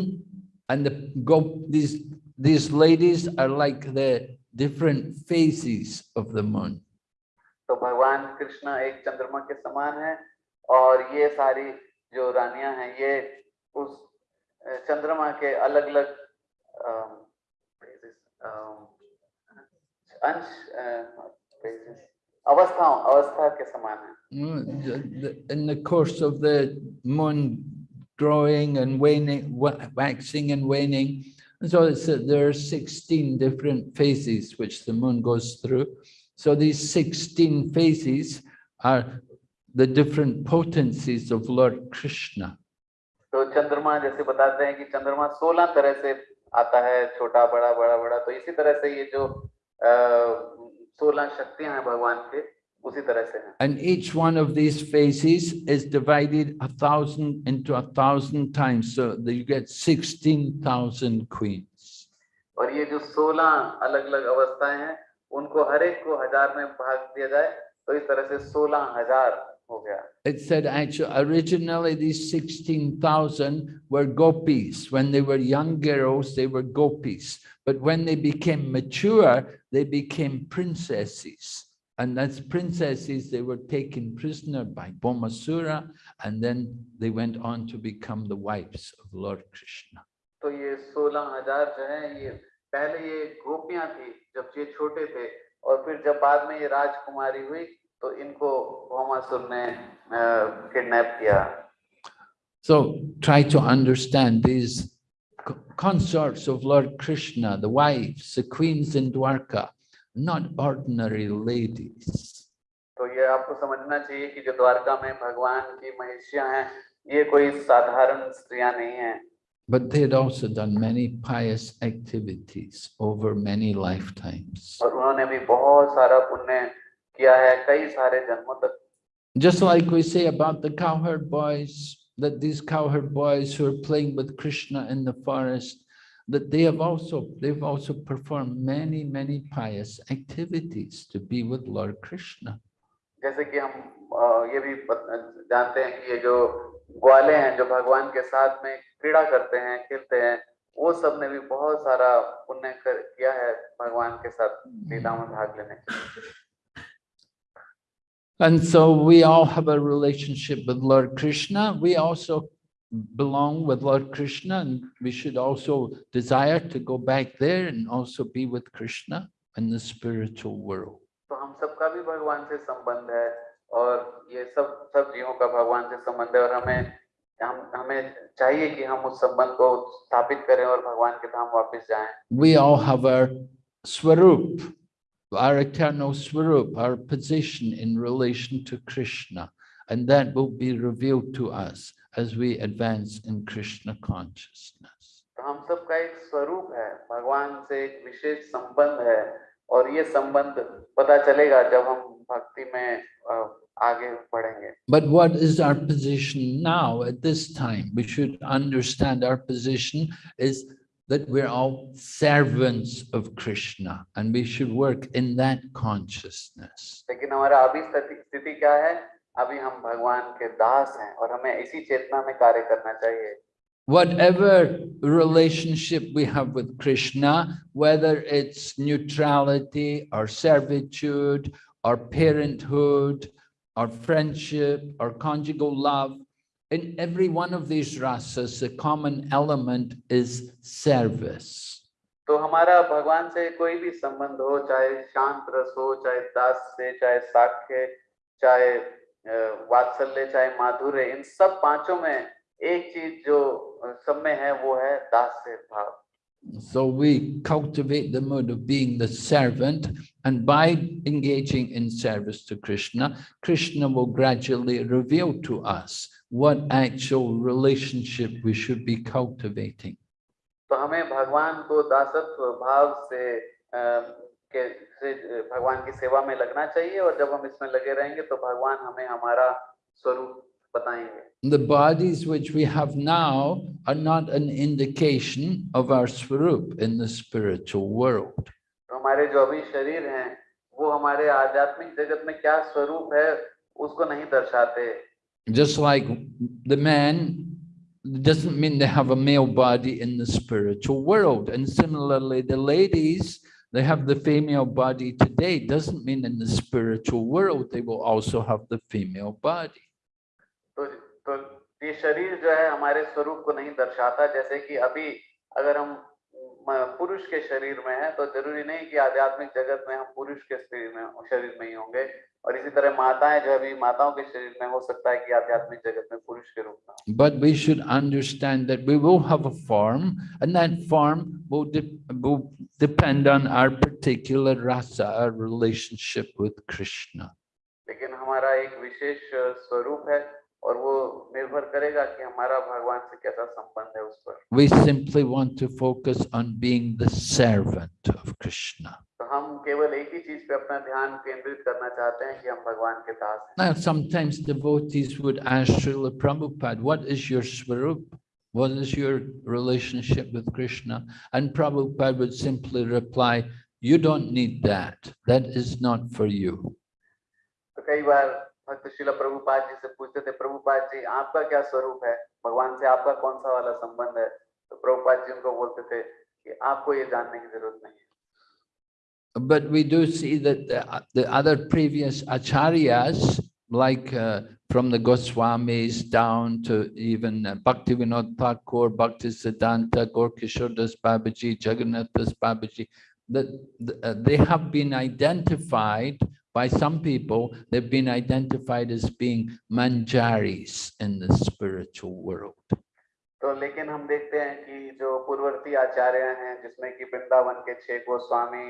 and the go these these ladies are like the different phases of the moon. तो भगवान कृष्ण एक चंद्रमा के समान है और ये सारी जो रानियाँ हैं ये उस चंद्रमा के अलग अलग अंश अवस्थाओं अवस्था के समान है In the course of the moon growing and waning, waxing and waning, and so it's, there are 16 different phases which the moon goes through. So these 16 phases are the different potencies of Lord Krishna. तो चंद्रमा जैसे बताते हैं कि चंद्रमा 16 तरह से आता है छोटा बड़ा बड़ा बड़ा तो इसी तरह से ये जो सोलह शक्तियाँ हैं भगवान के उसी तरह से हैं And each one of these phases is divided a thousand into a thousand times, so that you get 16,000 queens. और ये जो सोलह अलग अलग अवस्थाएँ हैं उनको हर एक को हज़ार में भाग दिया जाए तो इस तरह से सोलह हज़ार It said actually originally these 16,000 were gopis. When they were young girls, they were gopis. But when they became mature, they became princesses. And as princesses, they were taken prisoner by Bomasura, and then they went on to become the wives of Lord Krishna. तो ये सोलह हजार जो है ये पहले ये गोपियां थी जब ये छोटे थे और फिर जब बाद में ये राजकुमारी हुई तो इनको भौमासुर ने किडनैप किया So try to understand these consorts of Lord Krishna, the wives, the queens in Dwarka, not ordinary ladies. तो ये आपको समझना चाहिए कि जो द्वारका में भगवान की महिषियाँ हैं ये कोई साधारण स्त्रियाँ नहीं हैं But they had also done many pious activities over many lifetimes. और उन्होंने भी बहुत सारा पुण्य किया है कई सारे जन्मों तक Just like we say about the cowherd boys, that these cowherd boys who are playing with Krishna in the forest, that they have also, they've also performed many, many pious activities to be with Lord Krishna. जैसे कि हम अ, ये भी पत- जानते हैं कि ये जो ग्वाले हैं जो भगवान के साथ में क्रीड़ा करते हैं खेलते हैं वो सबने भी बहुत सारा पुण्य कर, किया है भगवान के साथ लीला में भाग लेने के लिए And so we all have a relationship with Lord Krishna. We also belong with Lord Krishna and we should also desire to go back there and also be with Krishna in the spiritual world. तो हम सबका भी भगवान से संबंध है और ये सब सब जीवों का भगवान से संबंध है और हमें हम हमें चाहिए कि हम उस संबंध को स्थापित करें और भगवान के धाम वापस जाएं We all have our swarup, our eternal swarup, our position in relation to Krishna. And that will be revealed to us as we advance in Krishna consciousness. तो हम सबका एक स्वरूप है भगवान से एक विशेष संबंध है और ये संबंध पता चलेगा जब हम भक्ति में अ, आगे बढ़ेंगे But what is our position now at this time? We should understand our position is that we're all servants of Krishna and we should work in that consciousness. लेकिन हमारा अभी स्थिति स्थिति क्या है अभी हम भगवान के दास हैं और हमें इसी चेतना में कार्य करना चाहिए Whatever relationship we have with Krishna, whether it's neutrality or servitude or parenthood or friendship or conjugal love, in every one of these rasas, the common element is service. तो हमारा भगवान से कोई भी संबंध हो चाहे शांत रस हो चाहे दास से चाहे साख्य चाहे अ, वात्सल्य चाहे माधुर्य इन सब पांचों में एक चीज जो अ, सब में है वो है दास से भाव So we cultivate the mode of being the servant and by engaging in service to Krishna, Krishna will gradually reveal to us what actual relationship we should be cultivating. तो हमें भगवान को दासत्व भाव से अ, के से अ, भगवान की सेवा में लगना चाहिए और जब हम इसमें लगे रहेंगे तो भगवान हमें हमारा स्वरूप बताएंगे The bodies which we have now are not an indication of our swarup in the spiritual world. तो हमारे जो अभी शरीर हैं वो हमारे आध्यात्मिक जगत में क्या स्वरूप है उसको नहीं दर्शाते Just like the men doesn't mean they have a male body in the spiritual world. And similarly, the ladies, they have the female body today, doesn't mean in the spiritual world, they will also have the female body. तो तो ये शरीर जो है हमारे स्वरूप को नहीं दर्शाता जैसे कि अभी अगर हम म- पुरुष के शरीर में है तो ज़रूरी नहीं कि आध्यात्मिक जगत में हम पुरुष के शरीर में शरीर में ही होंगे। और इसी तरह माताएँ जो अभी माताओं के शरीर में हो सकता है कि आध्यात्मिक जगत में पुरुष के रूप में but we should understand that we will have a form and that form will depend on our particular rasa our relationship with Krishna लेकिन हमारा एक विशेष स्वरूप है और वो निर्भर करेगा कि हमारा भगवान से कैसा संबंध है उस पर We simply want to focus on being the servant of Krishna. तो हम केवल एक ही चीज पे अपना ध्यान केंद्रित करना चाहते हैं कि हम भगवान के दास हैं Now, sometimes devotees would ask Srila Prabhupada, what is your swarup? What is your relationship with Krishna? And Prabhupada would simply reply, you don't need that. That is not for you. तो कई बार भक्त श्रील प्रभुपाद जी से पूछते थे प्रभुपाद जी आपका क्या स्वरूप है? भगवान से आपका कौन सा वाला संबंध है? तो प्रभुपाद जी उनको बोलते थे कि आपको ये जानने की जरूरत नहीं But we do see that the, the other previous acharyas, like uh, from the Goswamis down to even uh, Bhaktivinoda Thakur, Bhaktisiddhanta, Gaura Kishora Das Babaji, Jagannatha Das Babaji, that uh, they have been identified by some people, they've been identified as being manjaris in the spiritual world. तो लेकिन हम देखते हैं कि जो पूर्ववर्ती आचार्य हैं जिसमें कि वृंदावन के छह गोस्वामी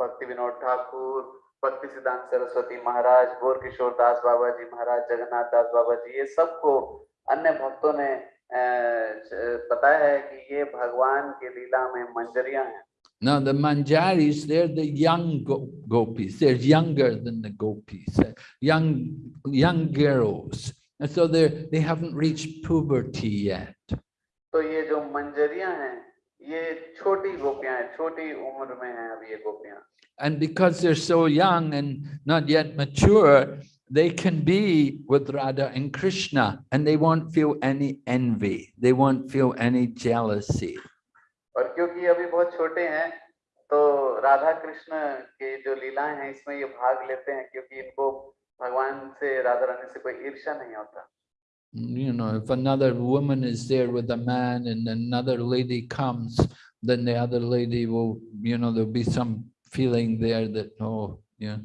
भक्ति विनोद ठाकुर भक्ति सिद्धांत सरस्वती महाराज गौर किशोर दास बाबा जी महाराज जगन्नाथ दास बाबा जी ये सबको अन्य भक्तों ने बताया है कि ये भगवान के लीला में मंजरियाँ हैं Now the manjaris, they're the young go- gopis. They're younger than the gopis, uh, young young girls, And so they're, they haven't reached puberty yet. तो ये जो मंजरियां हैं ये छोटी गोपियां हैं छोटी उम्र में हैं अभी ये गोपियां And because they're so young and not yet mature, they can be with Radha and Krishna and they won't feel any envy. They won't feel any jealousy. और क्योंकि अभी बहुत छोटे हैं तो राधा कृष्ण के जो लीलाएं हैं इसमें ये भाग लेते हैं क्योंकि इनको भगवान से राधा रानी से कोई ईर्ष्या नहीं होता You know, if another woman is there with a man and another lady comes, then the other lady will, you know, there'll be some feeling there that, oh, yeah,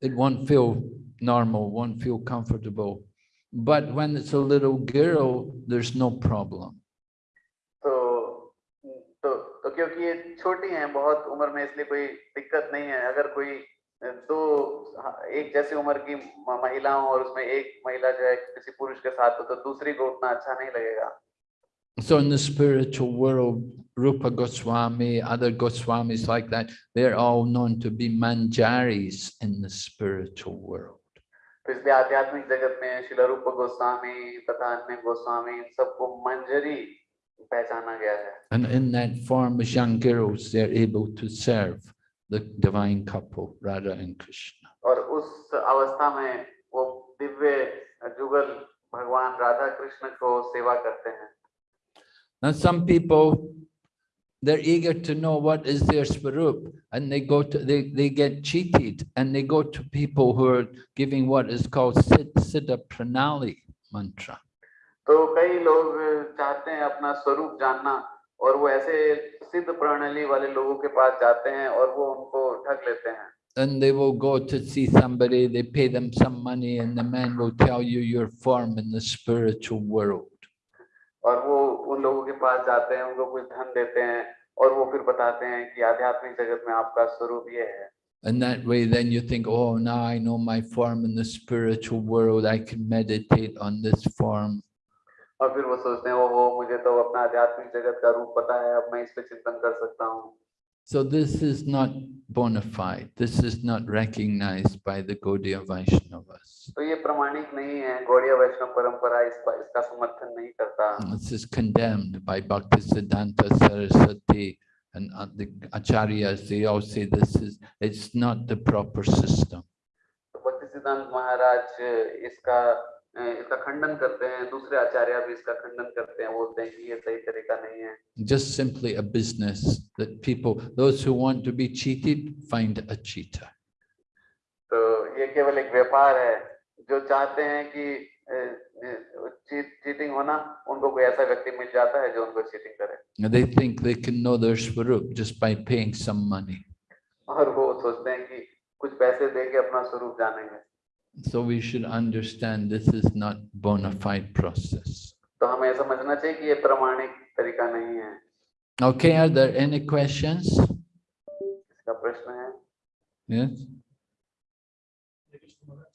it won't feel normal, won't feel comfortable. But when it's a little girl, there's no problem. क्योंकि ये छोटी हैं बहुत उम्र में इसलिए कोई दिक्कत नहीं है अगर कोई दो एक जैसी उम्र की म- महिला हो और उसमें एक महिला जो है किसी पुरुष के साथ हो तो दूसरी को उतना अच्छा नहीं लगेगा So in the spiritual world, Rupa Goswami, other Goswamis like that, they're all known to be manjaris in the spiritual world. तो इसलिए आध्यात्मिक जगत में शिला रूप गोस्वामी तथा अन्य गोस्वामी सबको मंजरी है And in that form, as young girls, they're able to serve the divine couple, Radha and Krishna. और उस अवस्था में वो दिव्य जुगल भगवान राधा कृष्ण को सेवा करते हैं Now, some people, they're eager to know what is their swarup, and they go to, they, they get cheated, and they go to people who are giving what is called Sid- Siddha Pranali mantra. तो कई लोग चाहते हैं अपना स्वरूप जानना और वो ऐसे सिद्ध प्रणाली वाले लोगों के पास जाते हैं और वो उनको ठग लेते हैं And they will go to see somebody, they pay them some money, and the man will tell you your form in the spiritual world. और वो उन लोगों के पास जाते हैं उनको कुछ धन देते हैं और वो फिर बताते हैं कि आध्यात्मिक जगत में आपका स्वरूप ये है And that way, then you think, oh, now I know my form in the spiritual world. I can meditate on this form. और फिर वो सोचते हैं ओहो मुझे तो अपना आध्यात्मिक जगत का रूप पता है अब मैं इस पे चिंतन कर सकता हूँ So this is not bona fide. This is not recognized by the Gaudiya Vaishnavas. तो ये प्रमाणिक नहीं है गौड़ीय वैष्णव परंपरा इस इसका समर्थन नहीं करता This is condemned by Bhaktisiddhanta Saraswati and uh, the acharyas. They all say this is, it's not the proper system. तो भक्ति सिद्धांत महाराज इसका अ, इसका खंडन करते हैं दूसरे आचार्य भी इसका खंडन करते हैं बोलते हैं ये सही तरीका नहीं है। Just simply a business that people those who want to be cheated find a cheater तो ये केवल एक व्यापार है। जो चाहते हैं कि चीटिंग होना उनको कोई ऐसा व्यक्ति मिल जाता है जो उनको चीटिंग करे। They think they can know their swarup just by paying some money और वो सोचते हैं कि कुछ पैसे देके अपना स्वरूप जानेंगे। So we should understand this is not bona fide process. तो हमें समझना चाहिए कि ये प्रमाणिक तरीका नहीं है Okay, are there any questions? इसका प्रश्न है Yes? Hare Krishna Maharaj.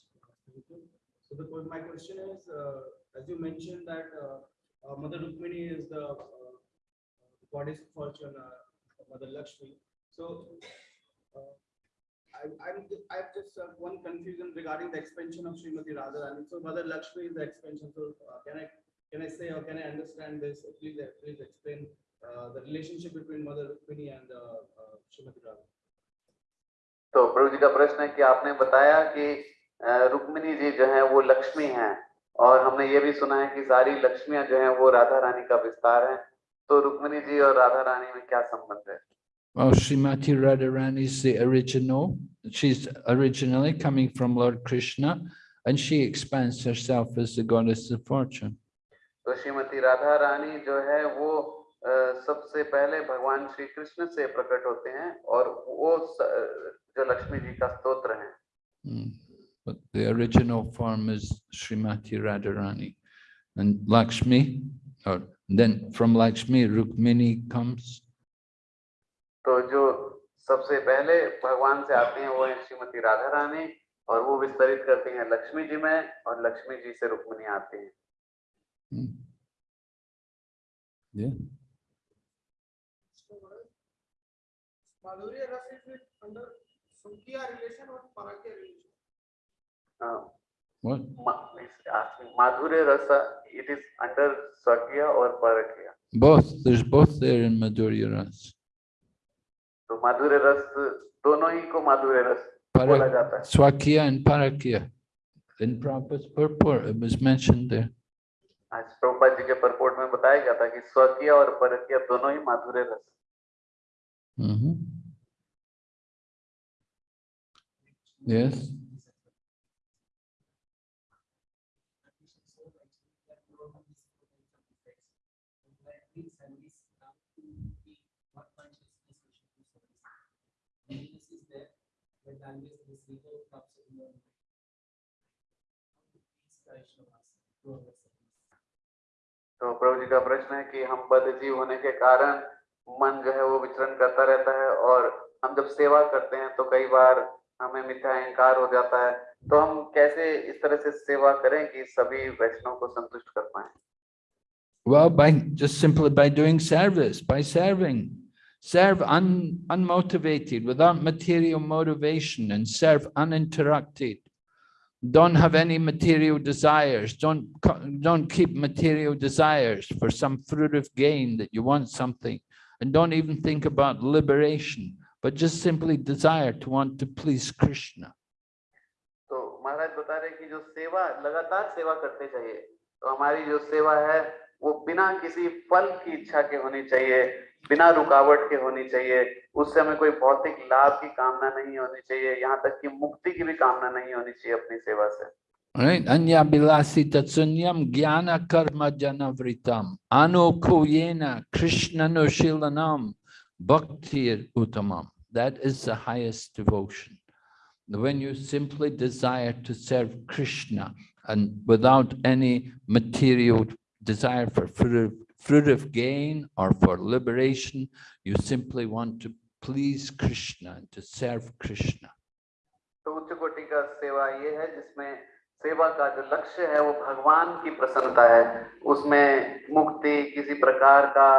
So the, que- my question is, uh, as you mentioned that uh, uh, Mother Rukmini is the uh, goddess of fortune, uh, Mother Lakshmi. So uh, I, I'm, ju- I have just uh, one confusion regarding the expansion of Srimati Radharani. So Mother Lakshmi is the expansion. So uh, can I, can I say or can I understand this? Please, uh, please explain uh, the relationship between Mother Rukmini and uh, uh, Srimati Radharani. तो प्रभु जी का प्रश्न है कि आपने बताया कि अ, रुक्मिणी जी जो है वो लक्ष्मी हैं और हमने ये भी सुना है कि सारी लक्ष्मियाँ जो हैं वो राधा रानी का विस्तार है तो रुक्मिणी जी और राधा रानी में क्या संबंध है Well, Srimati Radharani is the original. She's originally coming from Lord Krishna and she expands herself as the goddess of fortune. तो श्रीमती राधा रानी जो है वो अ, सबसे पहले भगवान श्री कृष्ण से प्रकट होते हैं और वो स- जो लक्ष्मी जी का स्तोत्र है Mm. But the original form is Srimati Radharani. And Lakshmi, or then from Lakshmi, Rukmini comes. तो जो सबसे पहले भगवान से आते हैं वो है श्रीमती राधा रानी और वो विस्तरित करती हैं लक्ष्मी जी में और लक्ष्मी जी से रुक्मिणी आते हैं। हाँ। माधुर्य रस और इट इज़ अंडर स्वकीय और पराकीय। बोथ बोथ इन माधुर्य रस तो माधुर्य रस दोनों ही को माधुर्य रस बोला आज प्रभुपाद जी के परपोर्ट में बताया गया था कि स्वकीय और परकीय दोनों ही माधुर्य रस। तो प्रभु जी का प्रश्न है कि हम बद्ध जीव होने के कारण मन जो है वो विचरण करता रहता है और हम जब सेवा करते हैं तो कई बार हमें मिथ्या अहंकार हो जाता है। तो हम कैसे इस तरह से सेवा करें कि सभी वैष्णव को संतुष्ट कर पाए? Well, by just simply by doing service, by serving, serve un, unmotivated, without material motivation, and serve uninterrupted. Don't have any material desires. Don't co- don't keep material desires for some fruitive gain that you want something, and don't even think about liberation, but just simply desire to want to please Krishna. तो महाराज बता रहे हैं कि जो सेवा लगातार सेवा करते चाहिए तो हमारी जो सेवा है वो बिना किसी फल की इच्छा के होनी चाहिए बिना रुकावट के होनी चाहिए। उससे हमें कोई भौतिक लाभ की कामना नहीं होनी चाहिए। यहाँ तक कि मुक्ति की भी कामना नहीं होनी चाहिए अपनी सेवा से। अन्य शून्यम ज्ञान कर्म जन वृतम अनुकूलनम भक्ति उत्तम that is the highest devotion when you simply desire to serve krishna and without any material desire for fruit fruit of, gain or for liberation, you simply want to please Krishna and to serve Krishna. तो उच्च कोटि का सेवा ये है जिसमें सेवा का जो लक्ष्य है वो भगवान की प्रसन्नता है उसमें मुक्ति किसी प्रकार का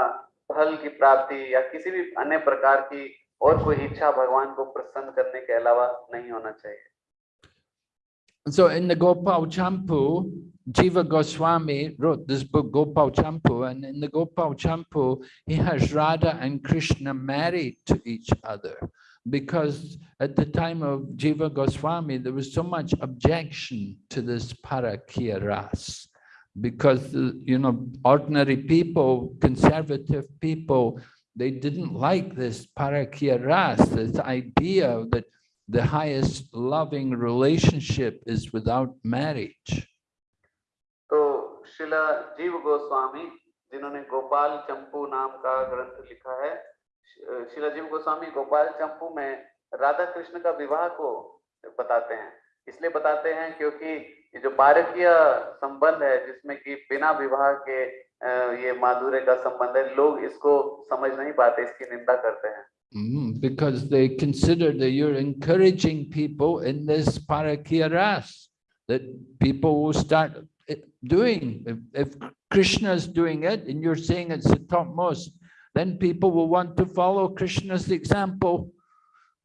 फल की प्राप्ति या किसी भी अन्य प्रकार की और कोई इच्छा भगवान को प्रसन्न करने के अलावा नहीं होना चाहिए So in the Gopal Champu, Jiva Goswami wrote this book Gopal Champu and in the Gopal Champu, he has Radha and Krishna married to each other. Because at the time of Jiva Goswami, there was so much objection to this Parakiya ras. Because, you know, ordinary people, conservative people, they didn't like this Parakiya ras, this idea that the highest loving relationship is without marriage. तो शिला जीव गोस्वामी, जिन्होंने गोपाल चंपू नाम का ग्रंथ लिखा है, शिला जीव गोस्वामी, गोपाल चंपू में राधा कृष्ण का विवाह को बताते हैं इसलिए बताते हैं क्योंकि ये जो बारकीय संबंध है, जिसमें कि बिना विवाह के ये माधुर्य का संबंध है, लोग इसको समझ नहीं पाते, इसकी निंदा करते हैं Mm, because they consider that you're encouraging people in this parakiya ras that people will start eh, doing. If, if Krishna is doing it and you're saying it's the topmost, then people will want to follow Krishna's example.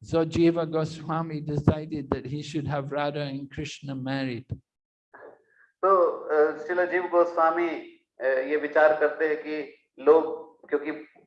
So Jiva Goswami decided that he should have Radha and Krishna married. So, uh, eh, Srila Jiva Goswami uh, ये विचार करते हैं